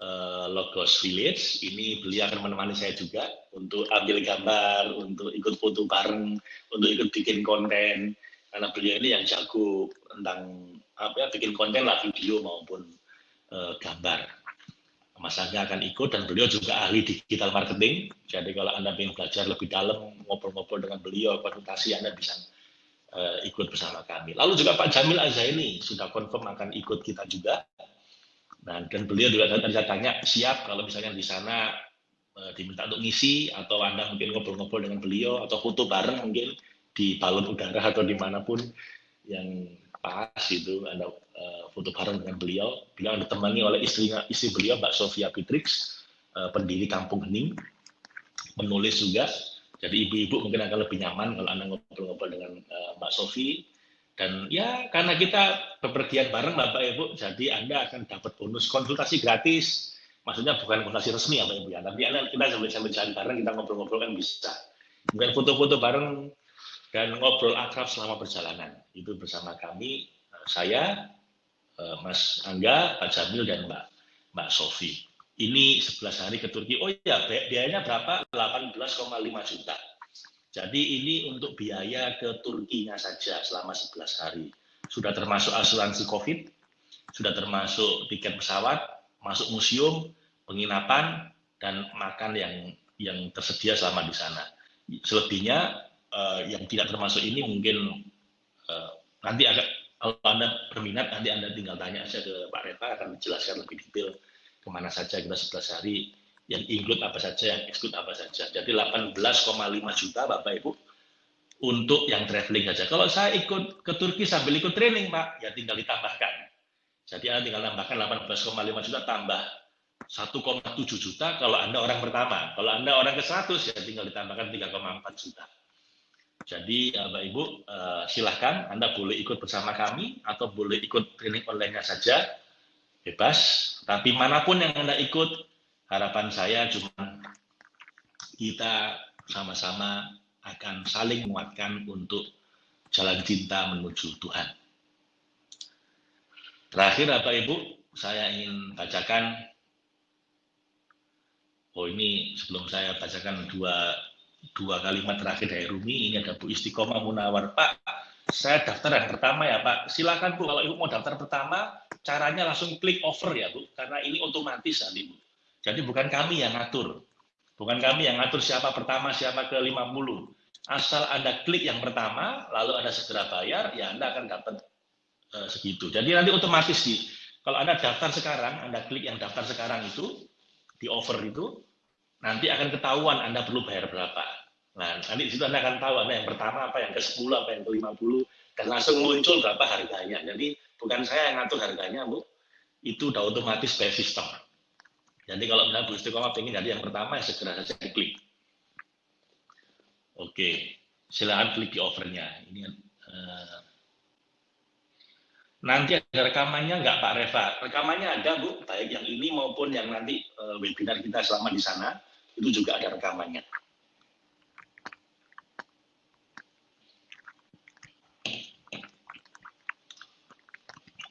uh, Logos Village. Ini beliau akan menemani saya juga untuk ambil gambar, untuk ikut foto bareng, untuk ikut bikin konten. Karena beliau ini yang jago tentang apa ya, bikin konten lah video maupun uh, gambar. Mas Angga akan ikut dan beliau juga ahli digital marketing. Jadi kalau Anda ingin belajar lebih dalam, ngobrol-ngobrol dengan beliau, konsultasi Anda bisa uh, ikut bersama kami. Lalu juga Pak Jamil Azaini sudah confirm akan ikut kita juga. Dan, dan beliau juga tadi saya tanya siap kalau misalnya di sana uh, diminta untuk ngisi atau anda mungkin ngobrol-ngobrol dengan beliau atau foto bareng mungkin di balon udara atau di mana pun yang pas itu anda uh, foto bareng dengan beliau. Beliau ditemani oleh istrinya istri beliau Mbak Sofia Pitrix uh, pendiri Kampung Hening, menulis juga. Jadi ibu-ibu mungkin akan lebih nyaman kalau anda ngobrol-ngobrol dengan uh, Mbak Sofi dan ya karena kita bepergian bareng Bapak Ibu, jadi Anda akan dapat bonus konsultasi gratis. Maksudnya bukan konsultasi resmi ya Bapak Ibu ya, tapi Anda kita sambil sambil jalan bareng kita ngobrol-ngobrol kan bisa. Bukan foto-foto bareng dan ngobrol akrab selama perjalanan. Itu bersama kami, saya, eh, Mas Angga, Pak Jamil dan Mbak Mbak Sofi. Ini 11 hari ke Turki. Oh iya, biayanya berapa? 18,5 juta. Jadi ini untuk biaya ke Turkinya saja selama 11 hari. Sudah termasuk asuransi COVID, sudah termasuk tiket pesawat, masuk museum, penginapan, dan makan yang yang tersedia selama di sana. Selebihnya uh, yang tidak termasuk ini mungkin uh, nanti agak kalau Anda berminat, nanti Anda tinggal tanya saja ke Pak Reta, akan menjelaskan lebih detail ke mana saja kita 11 hari yang include apa saja, yang exclude apa saja. Jadi 18,5 juta Bapak Ibu untuk yang traveling saja. Kalau saya ikut ke Turki sambil ikut training Pak, ya tinggal ditambahkan. Jadi Anda tinggal tambahkan 18,5 juta tambah 1,7 juta kalau Anda orang pertama. Kalau Anda orang ke 100 ya tinggal ditambahkan 3,4 juta. Jadi Bapak Ibu eh, silahkan Anda boleh ikut bersama kami atau boleh ikut training online-nya saja bebas. Tapi mana pun yang Anda ikut harapan saya cuma kita sama-sama akan saling menguatkan untuk jalan cinta menuju Tuhan. Terakhir Bapak Ibu, saya ingin bacakan, oh ini sebelum saya bacakan dua, dua kalimat terakhir dari Rumi, ini ada Bu Istiqomah Munawar. Pak, saya daftar yang pertama ya Pak, silakan Bu, kalau Ibu mau daftar pertama, caranya langsung klik over ya Bu, karena ini otomatis nanti Bu. Jadi bukan kami yang ngatur. Bukan kami yang ngatur siapa pertama, siapa ke 50. Asal Anda klik yang pertama, lalu Anda segera bayar, ya Anda akan dapat uh, segitu. Jadi nanti otomatis di kalau Anda daftar sekarang, Anda klik yang daftar sekarang itu, di offer itu, nanti akan ketahuan Anda perlu bayar berapa. Nah, nanti di situ Anda akan tahu Anda yang pertama apa, yang ke-10, apa yang ke-50, dan langsung muncul berapa harganya. Jadi bukan saya yang ngatur harganya, Bu. Itu udah otomatis by system. Jadi kalau misalnya Bu Istiqomah ingin jadi yang pertama, ya segera saja klik. Oke, silakan klik di offernya. Ini uh, nanti ada rekamannya nggak Pak Reva? Rekamannya ada Bu, baik yang ini maupun yang nanti uh, webinar kita selama di sana, itu juga ada rekamannya.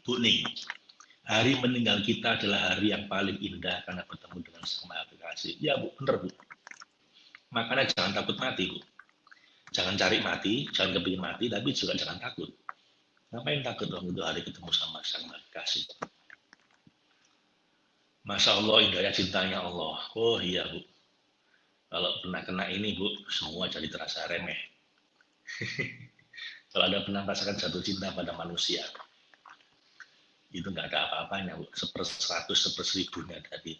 Bu Ning, hari meninggal kita adalah hari yang paling indah karena bertemu dengan sama aplikasi. Ya Bu, benar Bu. Makanya jangan takut mati Bu. Jangan cari mati, jangan kepingin mati, tapi juga jangan takut. Ngapain takut dong itu hari ketemu sama sang kasih? Masya Allah indahnya cintanya Allah. Oh iya Bu. Kalau pernah kena ini Bu, semua jadi terasa remeh. [LAUGHS] Kalau ada pernah merasakan jatuh cinta pada manusia, itu nggak ada apa-apanya seper seratus seper seribunya tadi.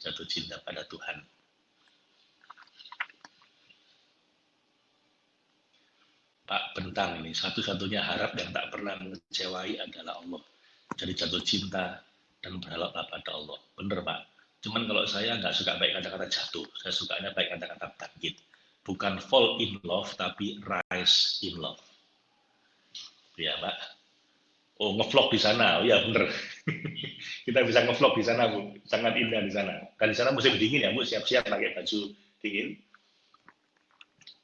Jatuh cinta pada Tuhan. Pak Bentang ini. Satu-satunya harap yang tak pernah mengecewai adalah Allah. Jadi jatuh cinta dan berharap pada Allah. Bener Pak. Cuman kalau saya nggak suka baik kata-kata jatuh. Saya sukanya baik kata-kata bangkit. Bukan fall in love tapi rise in love. Ya Pak Oh, ngevlog di sana. Oh ya, bener. [LAUGHS] kita bisa ngevlog di sana, Bu. Sangat indah di sana. Kan di sana musim dingin ya, Bu. Siap-siap pakai baju dingin.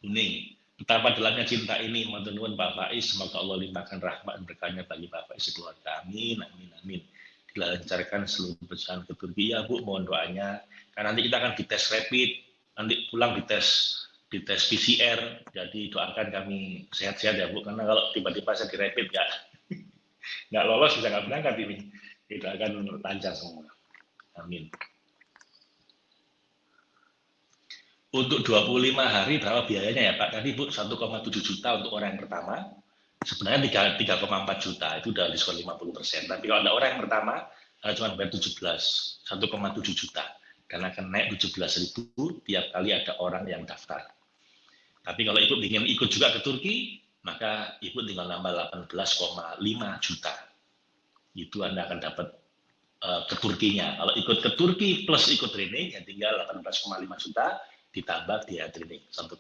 Kuning. Betapa dalamnya cinta ini, Nuwun Pak Faiz. Semoga Allah limpahkan rahmat dan berkahnya bagi Pak Faiz sekeluarga. Amin, amin, amin. dilancarkan seluruh pesan ke Turki. Ya Bu, mohon doanya. Karena nanti kita akan dites rapid, nanti pulang dites dites PCR. Jadi doakan kami sehat-sehat ya Bu. Karena kalau tiba-tiba saya di rapid nggak lolos bisa nggak berangkat ini. Kita akan lancar semua. Amin. Untuk 25 hari berapa biayanya ya Pak? Tadi Bu 1,7 juta untuk orang yang pertama, sebenarnya 3,4 juta itu udah diskon 50 persen. Tapi kalau ada orang yang pertama uh, cuma bayar 17, 1,7 juta dan akan naik 17 ribu tiap kali ada orang yang daftar. Tapi kalau ibu ingin ikut juga ke Turki, maka ibu tinggal nambah 18,5 juta. Itu Anda akan dapat uh, ke Turkinya. Kalau ikut ke Turki plus ikut training, ya tinggal 18,5 juta ditambah dia training 1,7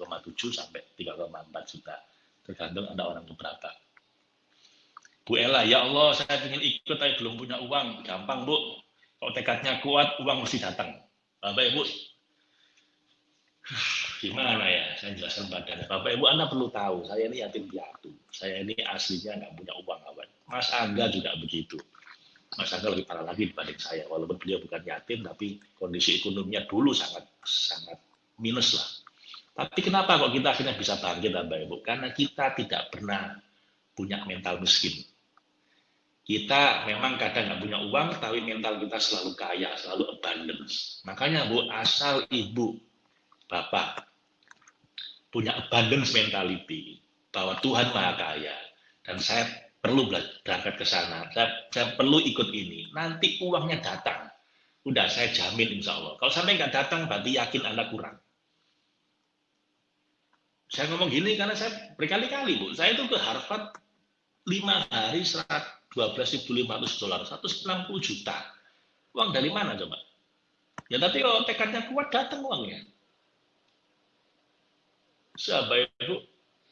sampai 3,4 juta tergantung ada orang beberapa. Bu Ella, ya Allah saya ingin ikut tapi belum punya uang, gampang Bu. Kalau tekadnya kuat, uang mesti datang. Bapak Ibu, gimana ya saya jelaskan badannya. Bapak Ibu, Anda perlu tahu, saya ini yatim piatu. Saya ini aslinya nggak punya uang kawan. Mas Angga juga begitu. Mas Angga lebih parah lagi dibanding saya. Walaupun beliau bukan yatim, tapi kondisi ekonominya dulu sangat sangat minus lah. Tapi kenapa kok kita akhirnya bisa bangkit Bapak Ibu? Karena kita tidak pernah punya mental miskin. Kita memang kadang nggak punya uang, tapi mental kita selalu kaya, selalu abundance. Makanya Bu, asal Ibu, Bapak, punya abundance mentality, bahwa Tuhan Maha Kaya, dan saya perlu berangkat ke sana, saya, saya perlu ikut ini, nanti uangnya datang. Udah, saya jamin insya Allah. Kalau sampai nggak datang, berarti yakin Anda kurang. Saya ngomong gini karena saya berkali-kali, Bu. Saya itu ke Harvard lima hari 12.500 dolar, 160 juta. Uang dari mana coba? Ya tapi kalau tekadnya kuat, datang uangnya. Sahabat Ibu,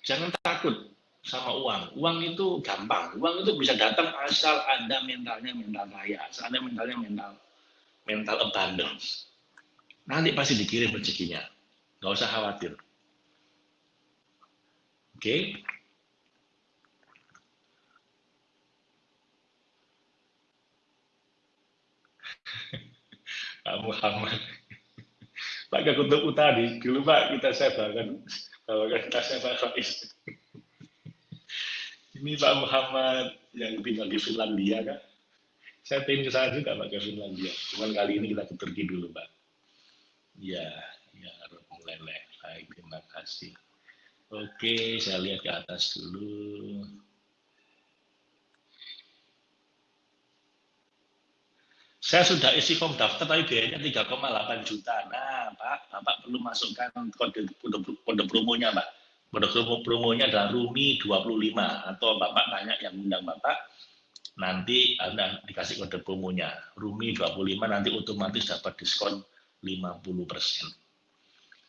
jangan takut sama uang. Uang itu gampang. Uang itu bisa datang asal Anda mentalnya mental kaya, asal Anda mentalnya mental mental abundance. Nanti pasti dikirim rezekinya. Nggak usah khawatir. Oke. [LAUGHS] Pak Muhammad. Pak Kutub Utari, dulu Pak kita sebarkan, bawakan tasnya Pak Faiz. Ini Pak Muhammad yang tinggal di Finlandia kan. Saya pengen ke sana juga Pak Finlandia. Cuman kali ini kita ke Turki dulu Pak. Ya, ya, mulai Baik, terima kasih. Oke, saya lihat ke atas dulu. Saya sudah isi form daftar tapi biayanya 3,8 juta. Nah, Pak, Bapak perlu masukkan kode, kode, kode promonya, Pak. Kode promo, promonya adalah Rumi 25 atau Bapak tanya yang undang Bapak, nanti Anda dikasih kode promonya. Rumi 25 nanti otomatis dapat diskon 50 persen.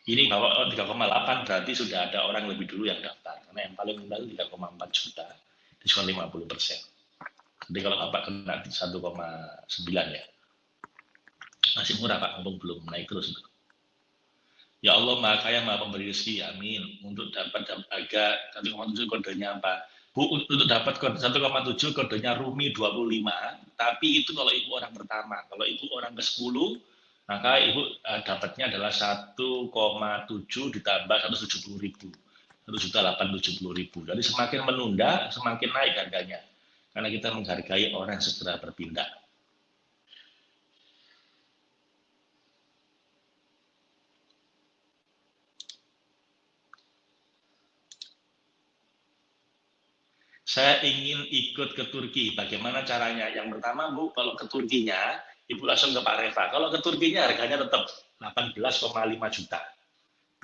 Ini kalau 3,8 berarti sudah ada orang lebih dulu yang daftar. Karena yang paling itu 3,4 juta, diskon 50 persen. Jadi kalau Bapak kena 1,9 ya, masih murah Pak, ngomong belum naik terus. Ya Allah, maha kaya, maha pemberi rezeki, amin. Untuk dapat agak 1,7 kodenya apa? Bu, untuk dapat 1,7 kodenya Rumi 25, tapi itu kalau ibu orang pertama. Kalau ibu orang ke-10, maka ibu uh, dapatnya adalah 1,7 ditambah 170 ribu. 1 juta 870 ribu. Jadi semakin menunda, semakin naik harganya. Karena kita menghargai orang yang segera berpindah. Saya ingin ikut ke Turki. Bagaimana caranya? Yang pertama, Bu, kalau ke Turkinya, Ibu langsung ke Pak Reva. Kalau ke Turkinya harganya tetap 18,5 juta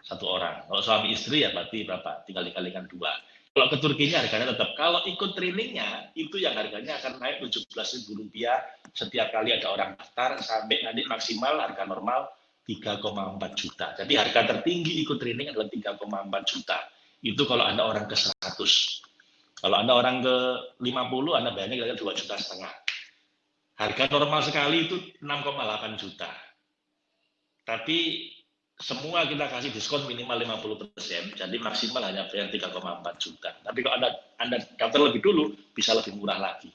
satu orang. Kalau suami istri ya berarti berapa? Tinggal dikalikan dua. Kalau ke Turkinya harganya tetap. Kalau ikut trainingnya itu yang harganya akan naik 17 ribu rupiah setiap kali ada orang daftar sampai nanti maksimal harga normal 3,4 juta. Jadi harga tertinggi ikut training adalah 3,4 juta. Itu kalau Anda orang ke 100. Kalau Anda orang ke 50, Anda bayarnya kira-kira 2 juta setengah. Harga normal sekali itu 6,8 juta. Tapi semua kita kasih diskon minimal 50 persen, jadi maksimal hanya bayar 3,4 juta. Tapi kalau anda, anda daftar lebih dulu, bisa lebih murah lagi.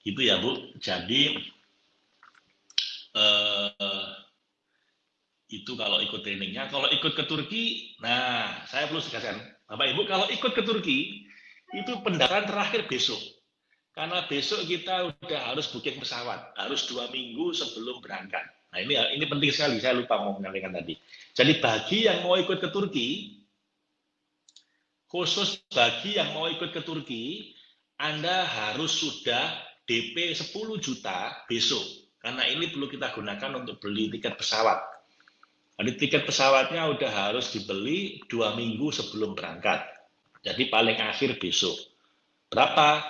Gitu ya Bu. Jadi eh, itu kalau ikut trainingnya. Kalau ikut ke Turki, nah saya perlu tegaskan, Bapak Ibu kalau ikut ke Turki itu pendaftaran terakhir besok. Karena besok kita udah harus booking pesawat, harus dua minggu sebelum berangkat. Nah ini ini penting sekali, saya lupa mau menyampaikan tadi. Jadi bagi yang mau ikut ke Turki, khusus bagi yang mau ikut ke Turki, Anda harus sudah DP 10 juta besok. Karena ini perlu kita gunakan untuk beli tiket pesawat. Jadi tiket pesawatnya udah harus dibeli dua minggu sebelum berangkat. Jadi paling akhir besok. Berapa?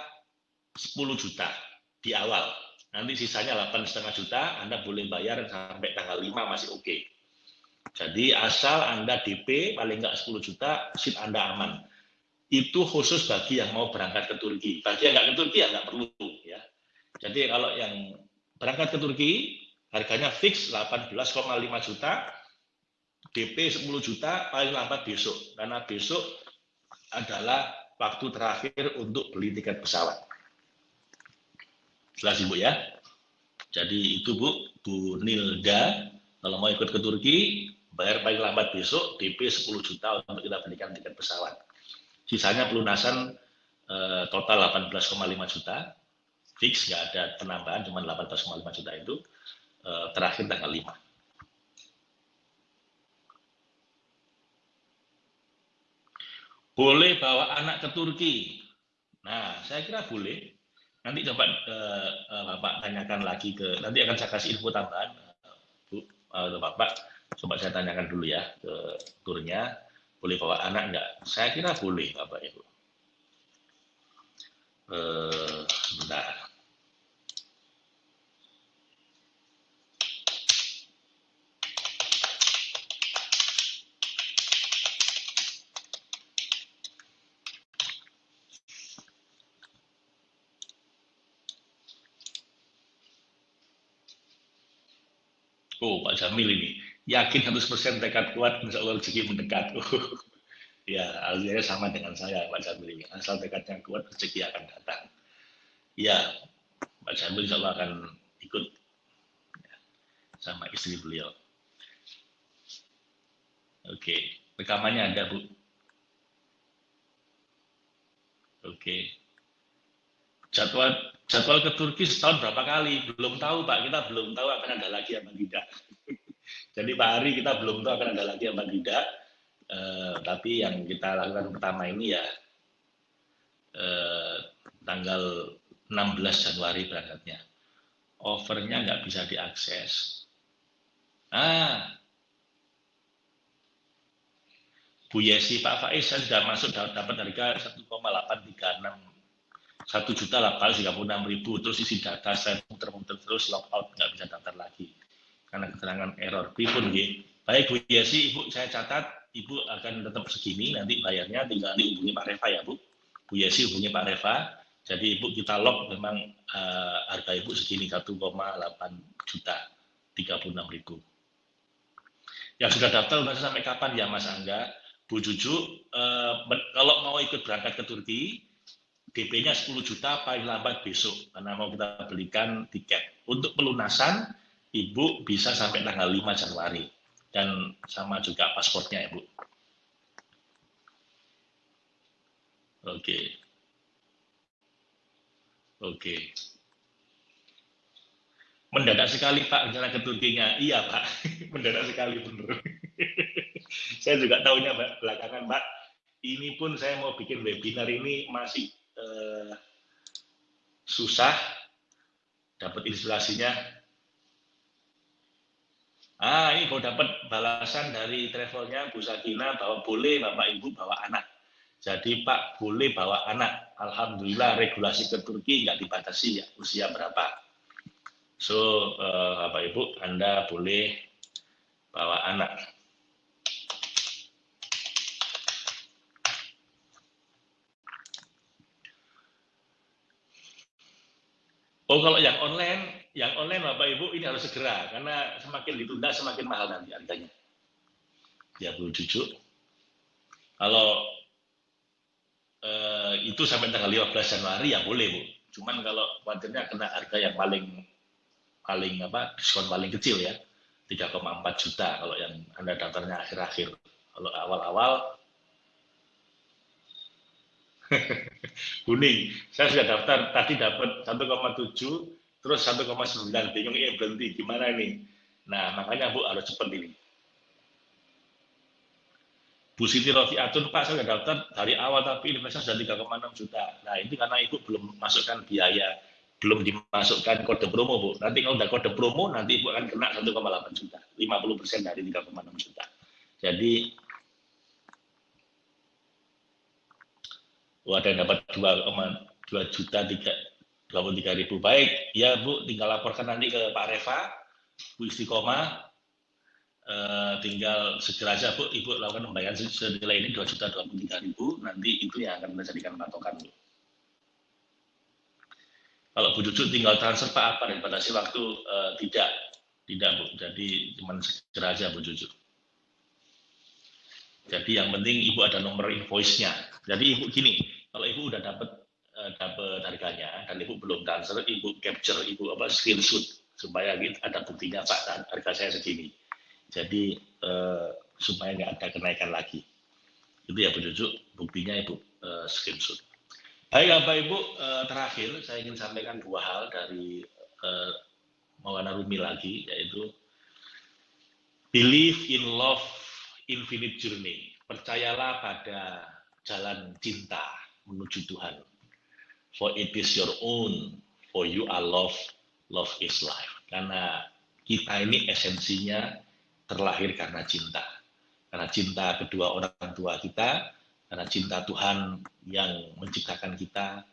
10 juta di awal. Nanti sisanya 8,5 juta, Anda boleh bayar sampai tanggal 5 masih oke. Okay. Jadi asal Anda DP paling nggak 10 juta, seat Anda aman. Itu khusus bagi yang mau berangkat ke Turki. Bagi yang nggak ke Turki ya nggak perlu. ya. Jadi kalau yang berangkat ke Turki, harganya fix 18,5 juta, DP 10 juta, paling lambat besok. Karena besok adalah waktu terakhir untuk beli tiket pesawat. Jelas Ibu ya? Jadi itu Bu, Bu Nilda, kalau mau ikut ke Turki, bayar paling lambat besok, DP 10 juta untuk kita belikan tiket pesawat. Sisanya pelunasan eh, total 18,5 juta, fix, nggak ada penambahan, cuma 18,5 juta itu, eh, terakhir tanggal 5. Boleh bawa anak ke Turki. Nah, saya kira boleh. Nanti coba uh, Bapak tanyakan lagi ke, nanti akan saya kasih info tambahan, uh, Bu, uh, Bapak, coba saya tanyakan dulu ya ke turnya, boleh bawa anak enggak? Saya kira boleh, Bapak Ibu. Uh, bentar. Oh, Pak Jamil ini yakin 100% tekad kuat, insya Allah rezeki mendekat. [LAUGHS] Ya, alhamdulillah sama dengan saya, Pak Jamil ini. Asal tekadnya kuat, rezeki akan datang. Ya, Pak Jamil insya Allah akan ikut ya, sama istri beliau. Oke, rekamannya ada, Bu. Oke. Jadwal jadwal ke Turki setahun berapa kali? Belum tahu Pak, kita belum tahu akan ada lagi apa tidak. [LAUGHS] Jadi Pak Hari kita belum tahu akan ada lagi apa tidak. Eh, tapi yang kita lakukan pertama ini ya eh, tanggal 16 Januari berangkatnya. Overnya nggak bisa diakses. Ah, Bu Yesi Pak Faiz saya sudah masuk dapat harga 1,836 satu juta lah kali tiga puluh enam ribu. Terus isi data saya muter-muter terus logout nggak bisa daftar lagi. Karena keterangan error. Pripun ya baik Bu. Yesi Ibu saya catat Ibu akan tetap segini. Nanti bayarnya tinggal dihubungi Pak Reva ya Bu. Bu Yesi hubungi Pak Reva. Jadi Ibu kita log memang uh, harga Ibu segini 1,8 juta 36 ribu. Yang sudah daftar sudah sampai kapan? Ya Mas Angga. Bu Juju uh, kalau mau ikut berangkat ke Turki DP-nya 10 juta paling lambat besok karena mau kita belikan tiket. Untuk pelunasan Ibu bisa sampai tanggal 5 Januari dan sama juga pasportnya Ibu. Oke. Oke. Mendadak sekali Pak rencana ke Turkinya. Iya Pak, [LAUGHS] mendadak sekali benar. [LAUGHS] saya juga tahunya Pak, belakangan Pak. Ini pun saya mau bikin webinar ini masih eh, susah dapat inspirasinya. Ah ini mau dapat balasan dari travelnya Bu Sakina bahwa boleh Bapak Ibu bawa anak. Jadi Pak boleh bawa anak. Alhamdulillah regulasi ke Turki nggak dibatasi ya usia berapa. So eh, Bapak Ibu Anda boleh bawa anak Oh kalau yang online, yang online Bapak Ibu ini harus segera karena semakin ditunda semakin mahal nanti harganya. Ya Bu jujur. Kalau eh, itu sampai tanggal 15 Januari ya boleh Bu. Cuman kalau khawatirnya kena harga yang paling paling apa diskon paling kecil ya 3,4 juta kalau yang anda daftarnya akhir-akhir kalau awal-awal [LAUGHS] kuning saya sudah daftar tadi dapat 1,7 terus 1,9 bingung ini berhenti gimana ini nah makanya bu harus cepat ini Bu Siti Rofiatun, Pak saya sudah daftar dari awal tapi investasi sudah 3,6 juta. Nah ini karena Ibu belum masukkan biaya, belum dimasukkan kode promo Bu. Nanti kalau udah kode promo, nanti Ibu akan kena 1,8 juta, 50 persen dari 3,6 juta. Jadi, oh, ada yang dapat 2,2 juta, 3, 23 ribu. Baik, ya Bu, tinggal laporkan nanti ke Pak Reva, Bu Istiqomah, Uh, tinggal segera saja Bu, Ibu lakukan pembayaran senilai ini dua juta dua puluh tiga ribu, nanti itu yang akan menjadikan patokan Bu. Kalau Bu Cucu tinggal transfer Pak apa dan batasi waktu uh, tidak, tidak Bu. Jadi cuma segera saja Bu Cucu. Jadi yang penting Ibu ada nomor invoice-nya. Jadi Ibu gini, kalau Ibu udah dapat uh, dapat harganya dan Ibu belum transfer, Ibu capture, Ibu apa screenshot supaya ada buktinya Pak harga saya segini jadi eh, supaya nggak ada kenaikan lagi. Itu ya Cucu, buktinya Ibu eh, screenshot. Baik Bapak Ibu, eh, terakhir saya ingin sampaikan dua hal dari eh, Maulana Rumi lagi, yaitu believe in love infinite journey. Percayalah pada jalan cinta menuju Tuhan. For it is your own, for you are love, love is life. Karena kita ini esensinya terlahir karena cinta. Karena cinta kedua orang tua kita, karena cinta Tuhan yang menciptakan kita,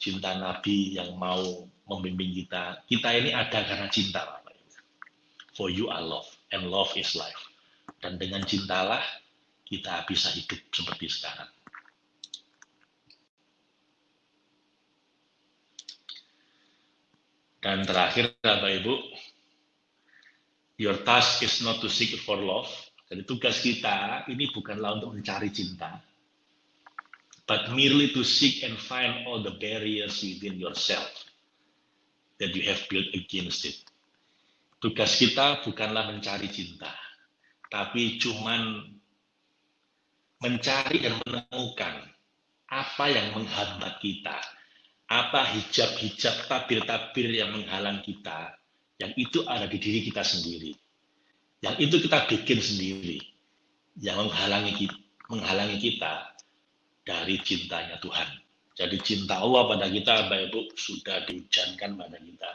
cinta Nabi yang mau membimbing kita. Kita ini ada karena cinta, Bapak For you are love, and love is life. Dan dengan cintalah kita bisa hidup seperti sekarang. Dan terakhir, Bapak Ibu, Your task is not to seek for love. Jadi tugas kita ini bukanlah untuk mencari cinta, but merely to seek and find all the barriers within yourself that you have built against it. Tugas kita bukanlah mencari cinta, tapi cuman mencari dan menemukan apa yang menghambat kita, apa hijab-hijab tabir-tabir yang menghalang kita, yang itu ada di diri kita sendiri. Yang itu kita bikin sendiri. Yang menghalangi kita, menghalangi kita dari cintanya Tuhan. Jadi cinta Allah pada kita, Bapak Ibu, sudah dihujankan pada kita.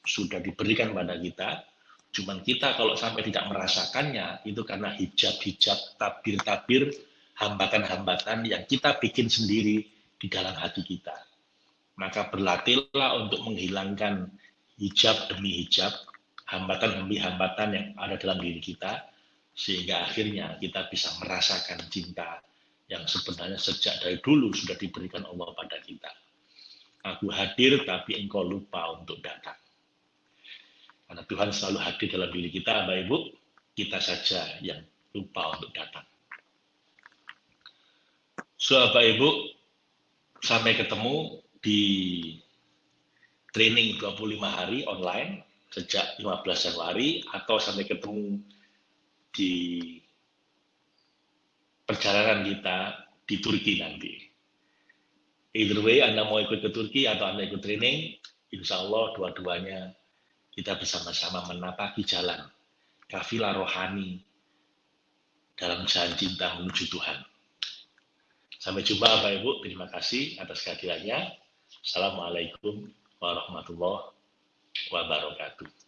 Sudah diberikan pada kita. Cuman kita kalau sampai tidak merasakannya, itu karena hijab-hijab, tabir-tabir, hambatan-hambatan yang kita bikin sendiri di dalam hati kita. Maka berlatihlah untuk menghilangkan hijab demi hijab, hambatan demi hambatan yang ada dalam diri kita, sehingga akhirnya kita bisa merasakan cinta yang sebenarnya sejak dari dulu sudah diberikan Allah pada kita. Aku hadir tapi engkau lupa untuk datang. Karena Tuhan selalu hadir dalam diri kita, Bapak Ibu, kita saja yang lupa untuk datang. So, Bapak Ibu, sampai ketemu di training 25 hari online sejak 15 Januari atau sampai ketemu di perjalanan kita di Turki nanti. Either way, Anda mau ikut ke Turki atau Anda ikut training, insya Allah dua-duanya kita bersama-sama menapaki jalan kafilah rohani dalam jalan cinta menuju Tuhan. Sampai jumpa Bapak Ibu, terima kasih atas kehadirannya. Assalamualaikum warahmatullahi wabarakatuh.